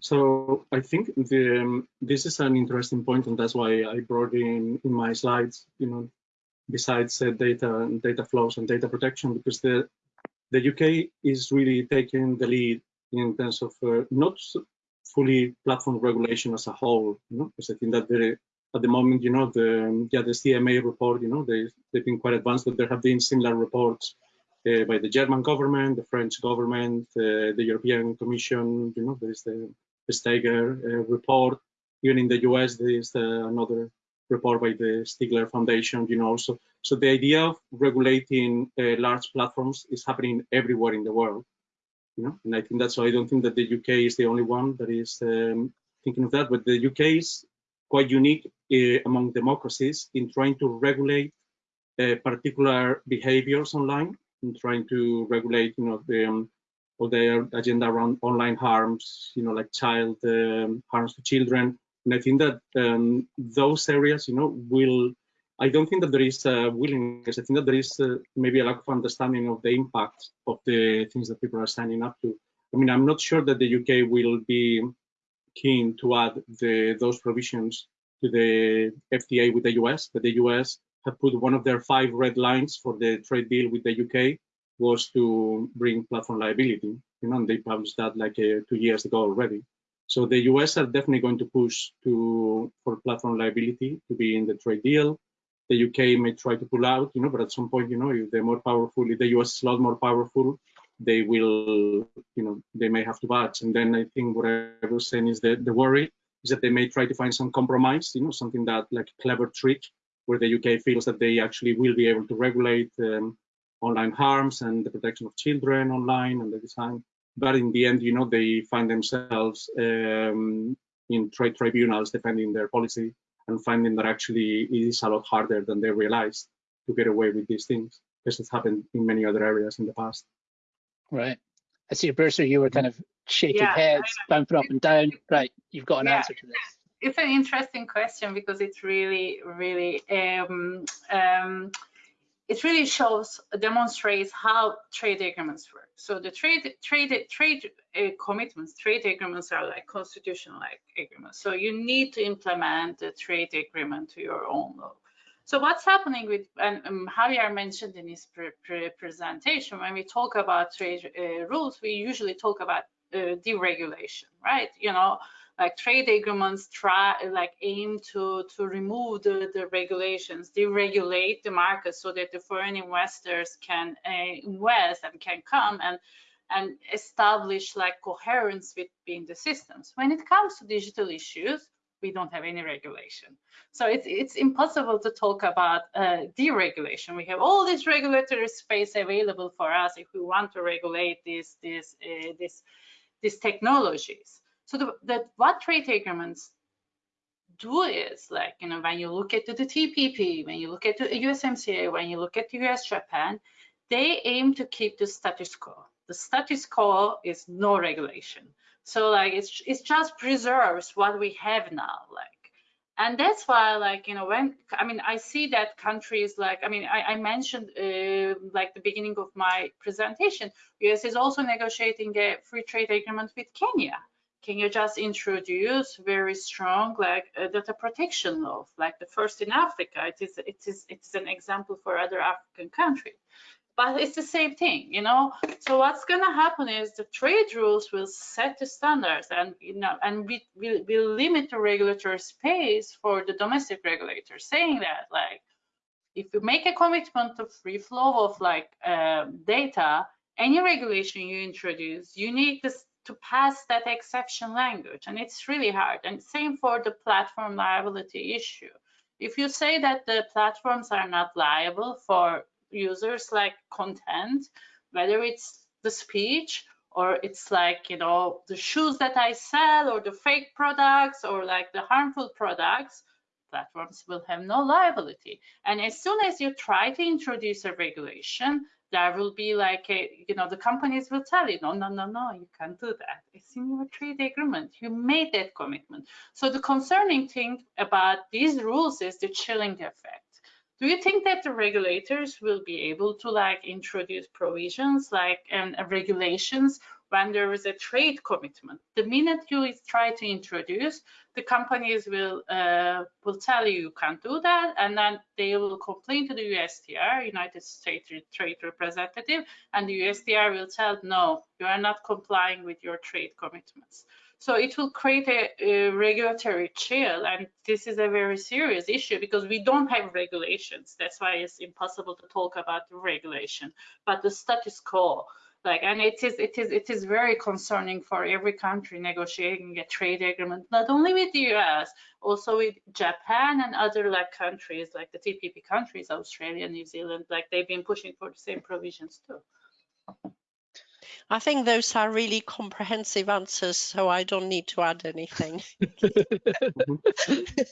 Speaker 4: So I think the, um, this is an interesting point, and that's why I brought in in my slides, you know, besides uh, data and data flows and data protection, because the the UK is really taking the lead in terms of uh, not fully platform regulation as a whole, you know, because I think that the, at the moment, you know, the yeah the CMA report, you know, they they've been quite advanced, but there have been similar reports uh, by the German government, the French government, uh, the European Commission, you know, there is the, the Steger uh, report. Even in the US, there is uh, another report by the Stigler Foundation, you know. So, so the idea of regulating uh, large platforms is happening everywhere in the world you know, and I think that's why I don't think that the UK is the only one that is um, thinking of that, but the UK is quite unique among democracies in trying to regulate particular behaviors online and trying to regulate, you know, the um, all their agenda around online harms, you know, like child um, harms to children. And I think that um, those areas, you know, will I don't think that there is a willingness. I think that there is maybe a lack of understanding of the impact of the things that people are signing up to. I mean, I'm not sure that the UK will be keen to add the, those provisions to the FTA with the US, but the US have put one of their five red lines for the trade deal with the UK was to bring platform liability. You know, they published that like uh, two years ago already. So the US are definitely going to push to for platform liability to be in the trade deal the UK may try to pull out, you know, but at some point, you know, if they're more powerful, if the US is a lot more powerful, they will, you know, they may have to budge. And then I think what I was saying is that the worry is that they may try to find some compromise, you know, something that like a clever trick where the UK feels that they actually will be able to regulate um, online harms and the protection of children online and the design. But in the end, you know, they find themselves um, in trade tribunals defending their policy and finding that actually it is a lot harder than they realized to get away with these things because it's happened in many other areas in the past.
Speaker 1: Right. I see, Burcu, you were kind of shaking yeah, heads, bouncing up and down. Right, you've got an yeah, answer to this.
Speaker 3: It's an interesting question because it's really, really um, um, it really shows, demonstrates how trade agreements work. So the trade, trade, trade uh, commitments, trade agreements are like constitutional like agreements. So you need to implement the trade agreement to your own law. So what's happening with, and um, Javier mentioned in his pre pre presentation, when we talk about trade uh, rules, we usually talk about uh, deregulation, right? You know, like trade agreements try like aim to to remove the, the regulations deregulate the market so that the foreign investors can uh, invest and can come and and establish like coherence between the systems. When it comes to digital issues we don't have any regulation. So it's it's impossible to talk about uh, deregulation. We have all this regulatory space available for us if we want to regulate these these uh, this these technologies so the, what trade agreements do is like, you know, when you look at the, TPP, when you look at the USMCA, when you look at the US Japan, they aim to keep the status quo. The status quo is no regulation. So like it's it's just preserves what we have now. Like and that's why like you know when i mean i see that countries like i mean i, I mentioned uh, like the beginning of my presentation us is also negotiating a free trade agreement with kenya Kenya just introduce very strong like uh, data protection laws, like the first in Africa? It is it is it's an example for other African countries but it's the same thing, you know. So what's gonna happen is the trade rules will set the standards, and you know, and we will will limit the regulatory space for the domestic regulators, saying that like if you make a commitment to free flow of like um, data, any regulation you introduce, you need this to pass that exception language, and it's really hard. And same for the platform liability issue. If you say that the platforms are not liable for users like content, whether it's the speech or it's like, you know, the shoes that I sell or the fake products or like the harmful products, platforms will have no liability. And as soon as you try to introduce a regulation, there will be like a, you know, the companies will tell you, no, no, no, no, you can't do that. It's in your trade agreement. You made that commitment. So the concerning thing about these rules is the chilling effect do you think that the regulators will be able to like introduce provisions like and regulations when there is a trade commitment the minute you try to introduce the companies will uh, will tell you you can't do that and then they will complain to the USTR United States Trade Representative and the USTR will tell no you are not complying with your trade commitments so it will create a, a, regulatory chill, and this is a very serious issue because we don't have regulations. That's why it's impossible to talk about regulation. But the status quo, like, and it is it is it is very concerning for every country negotiating a trade agreement, not only with the U.S., also with Japan and other like countries, like the TPP countries, Australia, New Zealand, like they've been pushing for the same provisions too.
Speaker 2: I think those are really comprehensive answers, so I don't need to add anything.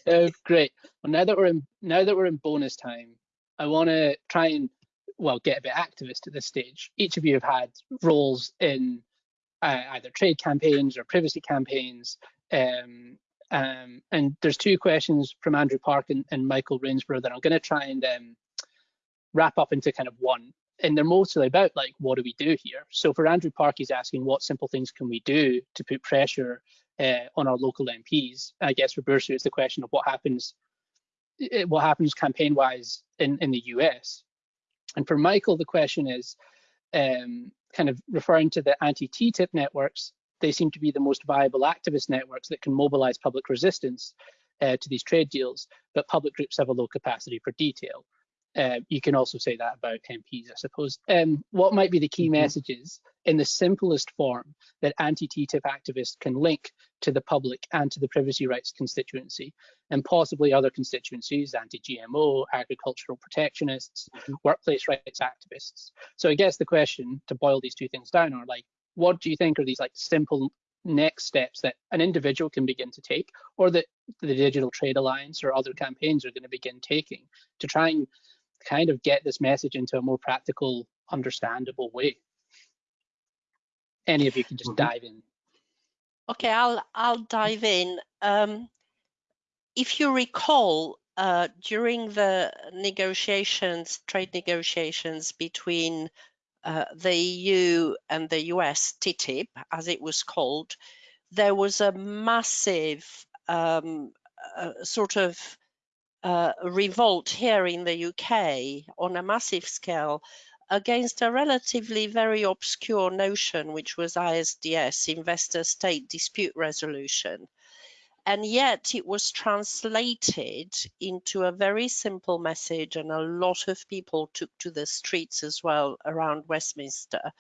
Speaker 1: uh, <laughs> <laughs> great. Well, now that we're in now that we're in bonus time, I want to try and well get a bit activist at this stage. Each of you have had roles in uh, either trade campaigns or privacy campaigns. Um, um, and there's two questions from Andrew Park and, and Michael Rainsborough that I'm going to try and um, wrap up into kind of one and they're mostly about like what do we do here so for andrew park he's asking what simple things can we do to put pressure uh, on our local mps i guess for Burcu it's the question of what happens eh, what happens campaign wise in in the us and for michael the question is um, kind of referring to the anti-ttip networks they seem to be the most viable activist networks that can mobilize public resistance uh, to these trade deals but public groups have a low capacity for detail uh, you can also say that about MPs, I suppose. Um, what might be the key mm -hmm. messages in the simplest form that anti-TTIP activists can link to the public and to the privacy rights constituency and possibly other constituencies, anti-GMO, agricultural protectionists, mm -hmm. workplace rights activists. So I guess the question to boil these two things down are like, what do you think are these like simple next steps that an individual can begin to take or that the Digital Trade Alliance or other campaigns are going to begin taking to try and kind of get this message into a more practical, understandable way. Any of you can just mm -hmm. dive in.
Speaker 2: Okay, I'll I'll dive in. Um, if you recall, uh, during the negotiations, trade negotiations between uh, the EU and the US, TTIP, as it was called, there was a massive um, uh, sort of uh, revolt here in the UK on a massive scale against a relatively very obscure notion, which was ISDS, Investor State Dispute Resolution. And yet it was translated into a very simple message, and a lot of people took to the streets as well around Westminster.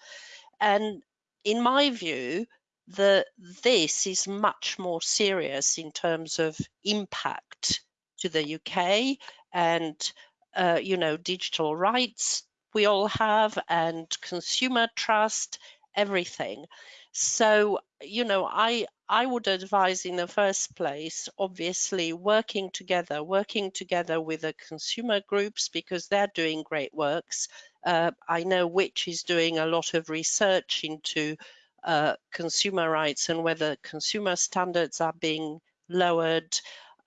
Speaker 2: And in my view, the, this is much more serious in terms of impact to the UK and uh, you know digital rights we all have and consumer trust everything. So you know i i would advise in the first place obviously working together working together with the consumer groups because they're doing great works. Uh, i know which is doing a lot of research into uh, consumer rights and whether consumer standards are being lowered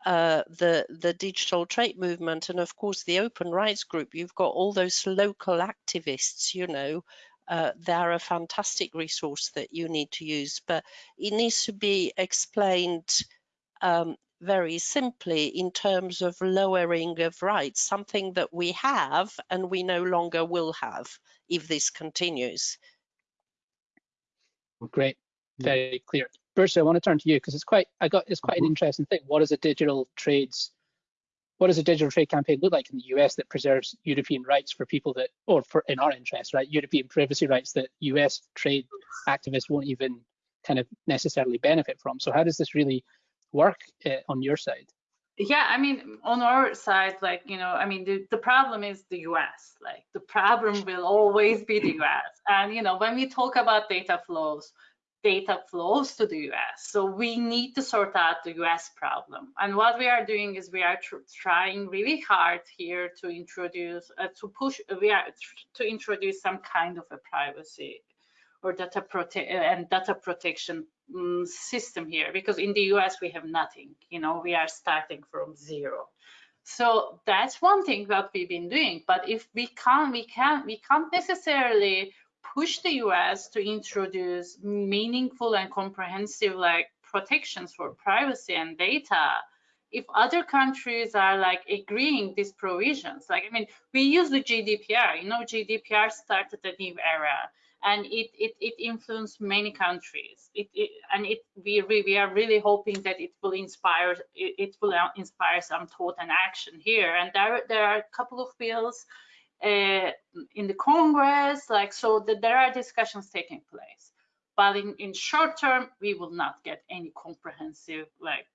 Speaker 2: uh, the the digital trade movement and of course the open rights group you've got all those local activists you know uh, they're a fantastic resource that you need to use, but it needs to be explained um, very simply in terms of lowering of rights, something that we have and we no longer will have if this continues.
Speaker 1: Great, very clear. Burcu, I want to turn to you because it's quite I got it's quite an
Speaker 4: Mhm.
Speaker 1: interesting thing. What is a digital trades what does a digital trade campaign look like in the US that preserves European rights for people that or for in our interest, right? European privacy rights that US trade activists won't even kind of necessarily benefit from. So how does this really work uh, on your side?
Speaker 3: yeah i mean on our side like you know i mean the, the problem is the us like the problem will always be the us and you know when we talk about data flows data flows to the us so we need to sort out the us problem. And what we are doing is we are tr trying really hard here to introduce uh, to push we are to introduce some kind of a privacy or data prote and data protection um, system here because in the US we have nothing you know we are starting from zero. So that's one thing that we've been doing but if we can't we can't we can't necessarily push the US to introduce meaningful and comprehensive like protections for privacy and data if other countries are like agreeing these provisions like i mean we use the gdpr you know gdpr started a new era and it it, it influenced many countries. It, it and it we we are really hoping that it will inspire it, it will inspire some thought and action here. And there there are a couple of bills uh, in the Congress, like so that there are discussions taking place. But in in short term, we will not get any comprehensive like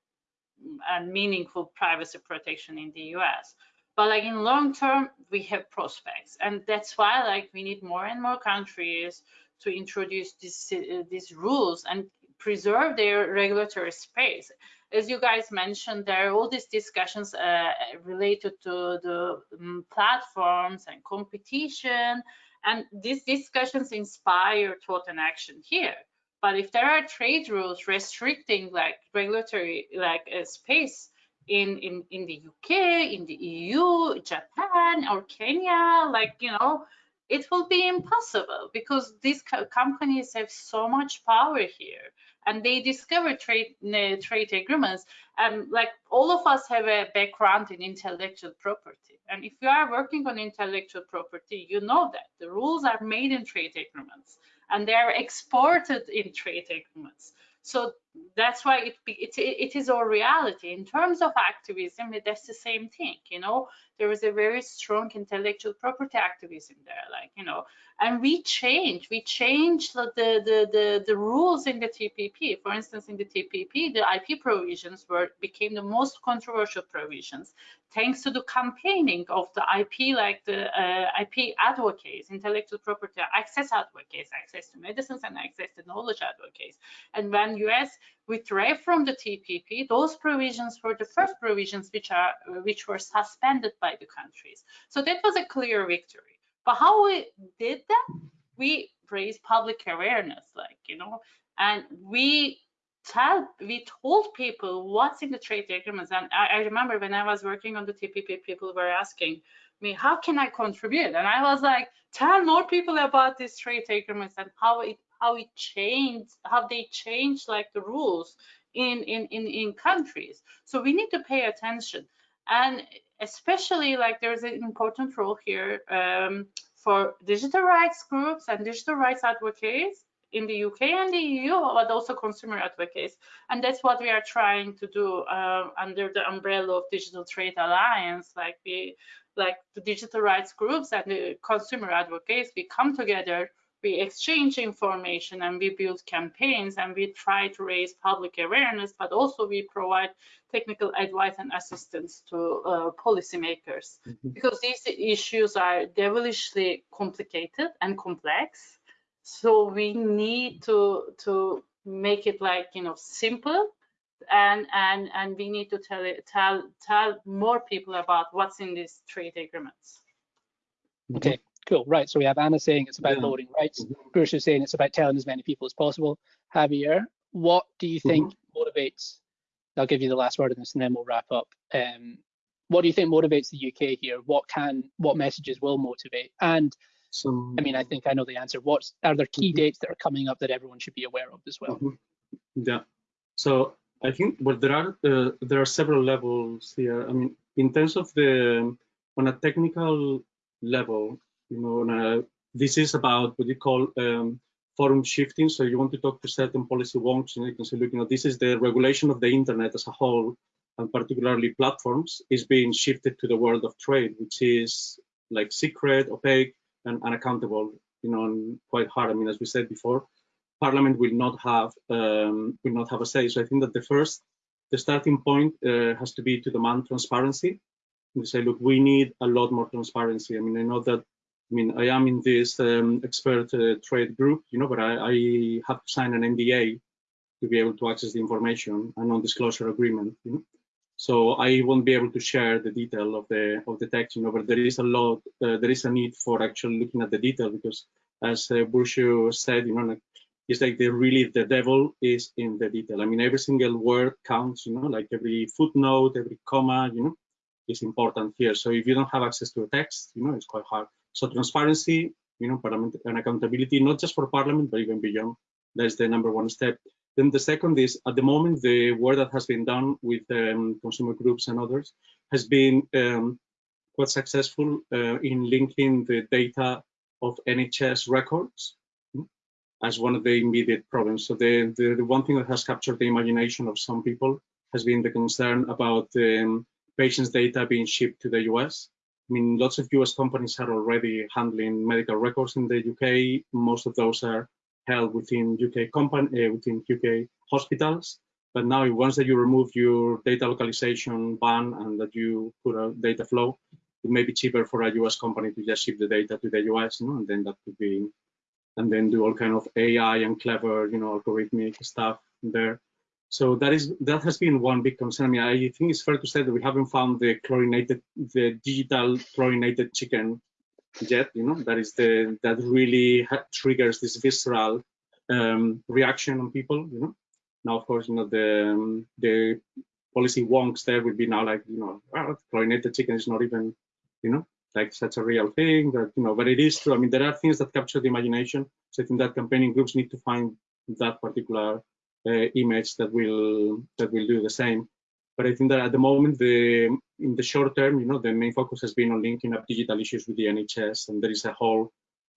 Speaker 3: and meaningful privacy protection in the US but like in long term we have prospects. And that's why like we need more and more countries to introduce this, uh, these rules. And preserve their regulatory space. As you guys mentioned there are all these discussions uh, related to the um, platforms and competition and these discussions inspire thought and action here. But if there are trade rules restricting like regulatory like uh, space in, in, in the UK, in the EU, Japan, or Kenya, like, you know, it will be impossible because these co companies have so much power here and they discover trade uh, trade agreements and like all of us have a background in intellectual property. And if you are working on intellectual property you know that the rules are made in trade agreements and they are exported in trade agreements. So that's why it, it, it is our reality. In terms of activism, that's the same thing, you know, there is a very strong intellectual property activism there, like, you know, and we change, we change the, the, the, the rules in the TPP. For instance, in the TPP, the IP provisions were became the most controversial provisions thanks to the campaigning of the IP, like the uh, IP advocates, intellectual property access advocates, access to medicines and access to knowledge advocates. And when US withdrew from the TPP, those provisions were the first provisions which are which were suspended by the countries. So that was a clear victory. But how we did that? We raised public awareness, like you know, and we tell we told people what's in the trade agreements. And I, I remember when I was working on the TPP, people were asking me, how can I contribute? And I was like, tell more people about these trade agreements and how it how it changed, how they changed like the rules in in in in countries. So we need to pay attention, and especially like there's an important role here um, for digital rights groups and digital rights advocates in the UK and the EU, but also consumer advocates. And that's what we are trying to do uh, under the umbrella of Digital Trade Alliance. Like we, like the digital rights groups and the consumer advocates, we come together, we exchange information and we build campaigns and we try to raise public awareness, but also we provide technical advice and assistance to uh, policymakers. Mm -hmm. because these issues are devilishly complicated and complex so we need to to make it like you know simple and and and we need to tell it tell tell more people about what's in these trade agreements.
Speaker 1: Okay cool right so we have anna saying it's about yeah. rights mm -hmm. Burcu is saying it's about telling as many people as possible javier what do you think mm -hmm. motivates i'll give you the last word on this and then we'll wrap up um, what do you think motivates the uk here what can what messages will motivate and some, I mean, I think I know the answer. What are there key mm -hmm. dates that are coming up that everyone should be aware of as well? Mm -hmm.
Speaker 4: Yeah. So I think well, there are uh, there are several levels here. I mean, in terms of the on a technical level, you know, a, this is about what you call um, forum shifting. So you want to talk to certain policy wonks, and you can say, look, you know, this is the regulation of the internet as a whole, and particularly platforms, is being shifted to the world of trade, which is like secret, opaque, and unaccountable, you know, and quite hard. I mean, as we said before, Parliament will not have um, will not have a say. So I think that the first, the starting point uh, has to be to demand transparency. We say, look, we need a lot more transparency. I mean, I know that. I mean, I am in this um, expert uh, trade group, you know, but I, I have to sign an NDA to be able to access the information, a non-disclosure agreement. You know? So I won't be able to share the detail of the of the text, you know, but there is a lot, uh, there is a need for actually looking at the detail because as uh, said, you know, like, it's like the really the devil is in the detail. I mean, every single word counts, you know, like every footnote, every comma, you know, is important here. So if you don't have access to a text, you know, it's quite hard. So transparency, you know, and accountability, not just for parliament, but even beyond, that's the number one step. Then the second is, at the moment, the work that has been done with um, consumer groups and others has been um, quite successful uh, in linking the data of NHS records hmm, as one of the immediate problems. So the, the, the, one thing that has captured the imagination of some people has been the concern about um, patients' data being shipped to the US. I mean, lots of US companies are already handling medical records in the UK. Most of those are held within UK company uh, within UK hospitals. But now, once that you remove your data localization ban and that you put a data flow, it may be cheaper for a US company to just ship the data to the US, you know, and then that could be, and then do all kind of AI and clever, you know, algorithmic stuff there. So that is that has been one big concern. I mean, I think it's fair to say that we haven't found the chlorinated, the digital chlorinated chicken yet you know? That is the that really triggers this visceral um, reaction on people you know? Now of course you know the um, the policy wonks there would be now like you know oh, chlorinated chicken is not even you know? Like such a real thing that you know but it is true. I mean there are things that capture the imagination. So i think that campaigning groups need to find that particular image that will that will do the same but I think that at the moment, the in the short term, you know, the main focus has been on linking up digital issues with the NHS, and there is a whole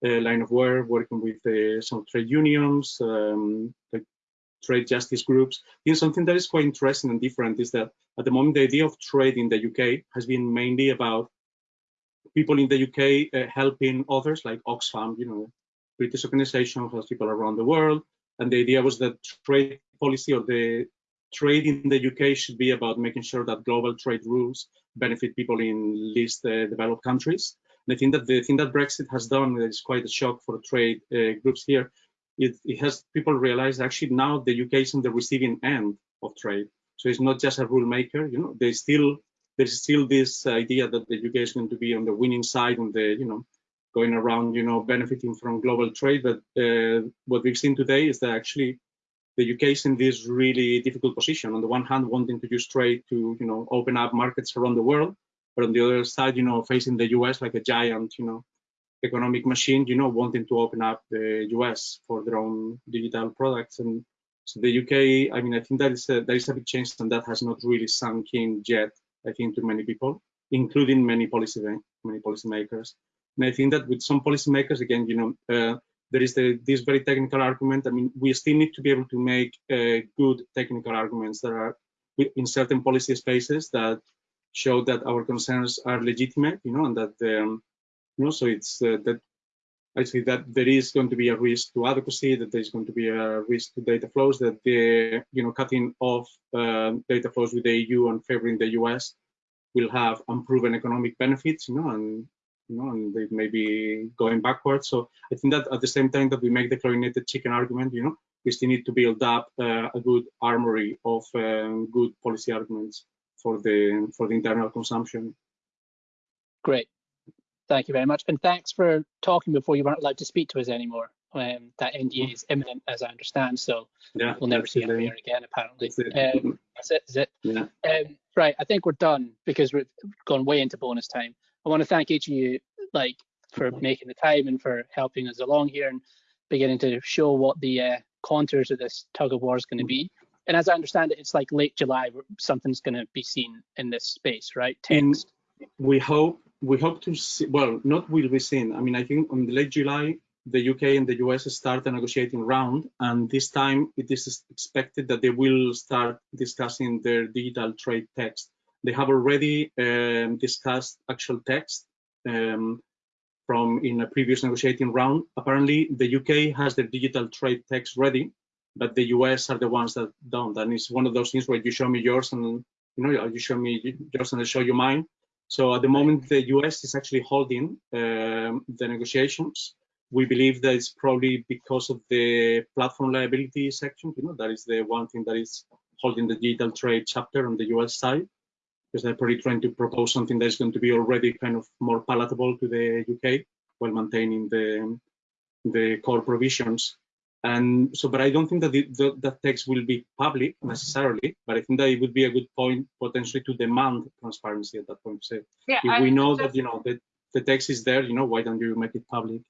Speaker 4: uh, line of work working with uh, some trade unions, um, like trade justice groups. Know, something that is quite interesting and different is that at the moment, the idea of trade in the UK has been mainly about people in the UK uh, helping others, like Oxfam, you know, British organization has people around the world. And the idea was that trade policy or the trade in the UK should be about making sure that global trade rules benefit people in least uh, developed countries. And I think that the thing that Brexit has done is quite a shock for trade uh, groups here. It, it, has people realize actually now the UK is on the receiving end of trade. So it's not just a rule maker. You know, there's still there's still this idea that the UK is going to be on the winning side, on the you know going around you know benefiting from global trade. But uh, what we've seen today is that actually the UK is in this really difficult position. On the one hand, wanting to use trade to, you know, open up markets around the world, but on the other side, you know, facing the US like a giant, you know, economic machine, you know, wanting to open up the US for their own digital products. And so the UK, I mean, I think that is a, that is a big change, and that has not really sunk in yet. I think to many people, including many policy many policymakers. And I think that with some policymakers, again, you know. Uh, there is the, this very technical argument. I mean, we still need to be able to make uh, good technical arguments that are in certain policy spaces that show that our concerns are legitimate, you know, and that, um, you know, so it's uh, that I see that there is going to be a risk to adequacy, that there's going to be a risk to data flows, that the, you know, cutting off uh, data flows with the EU and favoring the US will have unproven economic benefits, you know, and you know, and they may be going backwards. So I think that at the same time that we make the chlorinated chicken argument, you know, we still need to build up uh, a good armory of um, good policy arguments for the for the internal consumption.
Speaker 1: Great, thank you very much, and thanks for talking before you weren't allowed to speak to us anymore. Um, that NDA is imminent, as I understand, so
Speaker 4: yeah,
Speaker 1: we'll never see him here again. Apparently,
Speaker 4: that's it.
Speaker 1: Um, that's it. Is it?
Speaker 4: Yeah.
Speaker 1: Um, right, I think we're done because we've gone way into bonus time. I want to thank each of you, like for making the time and for helping us along here and beginning to show what the uh, contours of this tug of war is going to be. And as I understand it, it's like late July where something's going to be seen in this space, right? Text.
Speaker 4: we hope we hope to see. Well, not will be seen. I mean, I think on late July, the UK and the US start a negotiating round, and this time it is expected that they will start discussing their digital trade text. They have already um, discussed actual text um, from in a previous negotiating round. Apparently, the UK has the digital trade text ready, but the US are the ones that don't. And it's one of those things where you show me yours and you know you show me yours and I show you mine. So at the moment, the US is actually holding um, the negotiations we believe that it's probably because of the platform liability section. You know, that is the one thing that is holding the digital trade chapter on the US side, because they're probably trying to propose something that is going to be already kind of more palatable to the UK while maintaining the the core provisions. And so, but I don't think that the, the, that text will be public necessarily, but I think that it would be a good point potentially to demand transparency at that point. So yeah, if I we know that, you know, the, the text is there, you know, why don't you make it public?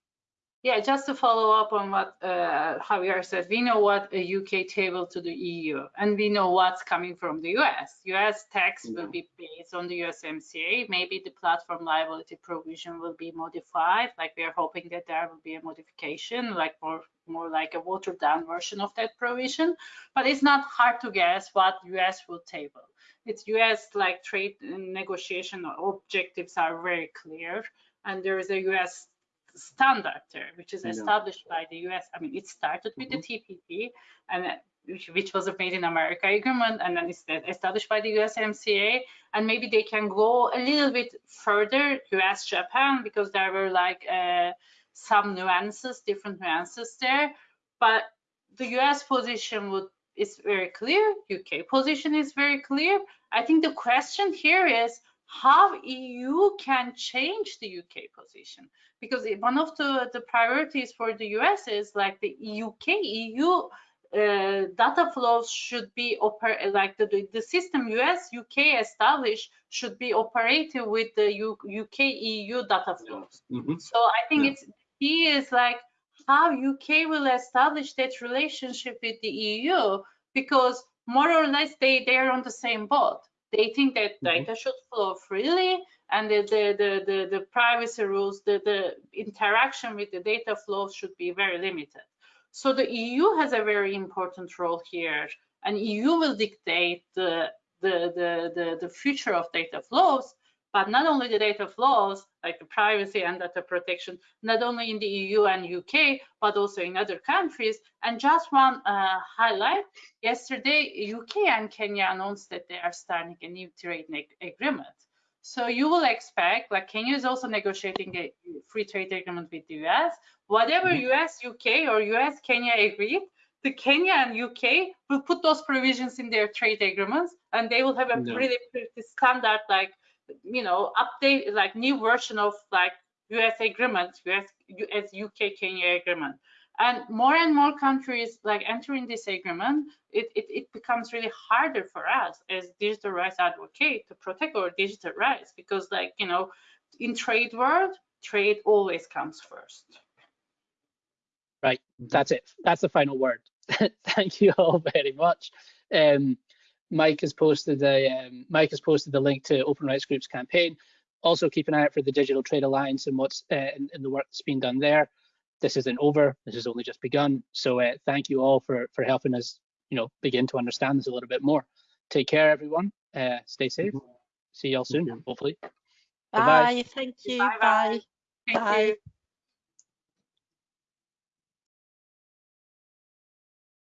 Speaker 3: Yeah, just to follow up on what uh, Javier said, we know what a UK table to the EU, and we know what's coming from the US. US tax will be based on the USMCA. Maybe the platform liability provision will be modified. Like we are hoping that there will be a modification, like more more like a watered down version of that provision. But it's not hard to guess what US will table. It's US like trade negotiation objectives are very clear, and there is a US standard there, which is established by the US. I mean, it started with mm -hmm. the mm-hmm. TPP, and which, which, was a Made in America agreement, and then it's established by the USMCA. And maybe they can go a little bit further, US, Japan, because there were like uh, some nuances, different nuances there. But the US position would is very clear. UK position is very clear. I think the question here is how EU can change the UK position. Because one of the, the priorities for the US is like the UK, EU uh, data flows should be oper like the, the system US UK established should be operated with the U UK EU data flows. Mm -hmm. So I think yeah. it's key is like how UK will establish that relationship with the EU because more or less they they're on the same boat. They think that mm -hmm. data should flow freely and the, the, the, the, the privacy rules, the, the interaction with the data flows should be very limited. So the EU has a very important role here and EU will dictate the, the, the, the, the future of data flows but not only the data flows, like the privacy and data protection, not only in the EU and UK, but also in other countries. And just one uh, highlight, yesterday, UK and Kenya announced that they are starting a new trade agreement. So you will expect, like Kenya is also negotiating a free trade agreement with the US. Whatever US, mm-hmm. UK or US, Kenya agreed, the Kenya and UK will put those provisions in their trade agreements and they will have a no. really pretty standard like you know, update like new version of like US agreement, US, US UK Kenya agreement. And more and more countries like entering this agreement, it, it, it becomes really harder for us as digital rights advocate to protect our digital rights because like, you know, in trade world, trade always comes first.
Speaker 1: Right, that's it. That's the final word. <laughs> Thank you all very much. Um, Mike has posted a um, Mike has posted the link to Open Rights Group's campaign. Also, keep an eye out for the Digital Trade Alliance and what's uh, in, in, the work that's being done there. This isn't over. This has only just begun. So uh, thank you all for for helping us, you know, begin to understand this a little bit more. Take care, everyone. Uh, stay safe. See y'all soon, hopefully.
Speaker 2: Bye. Bye. Thank you. Bye. Bye.
Speaker 3: Thank bye. You.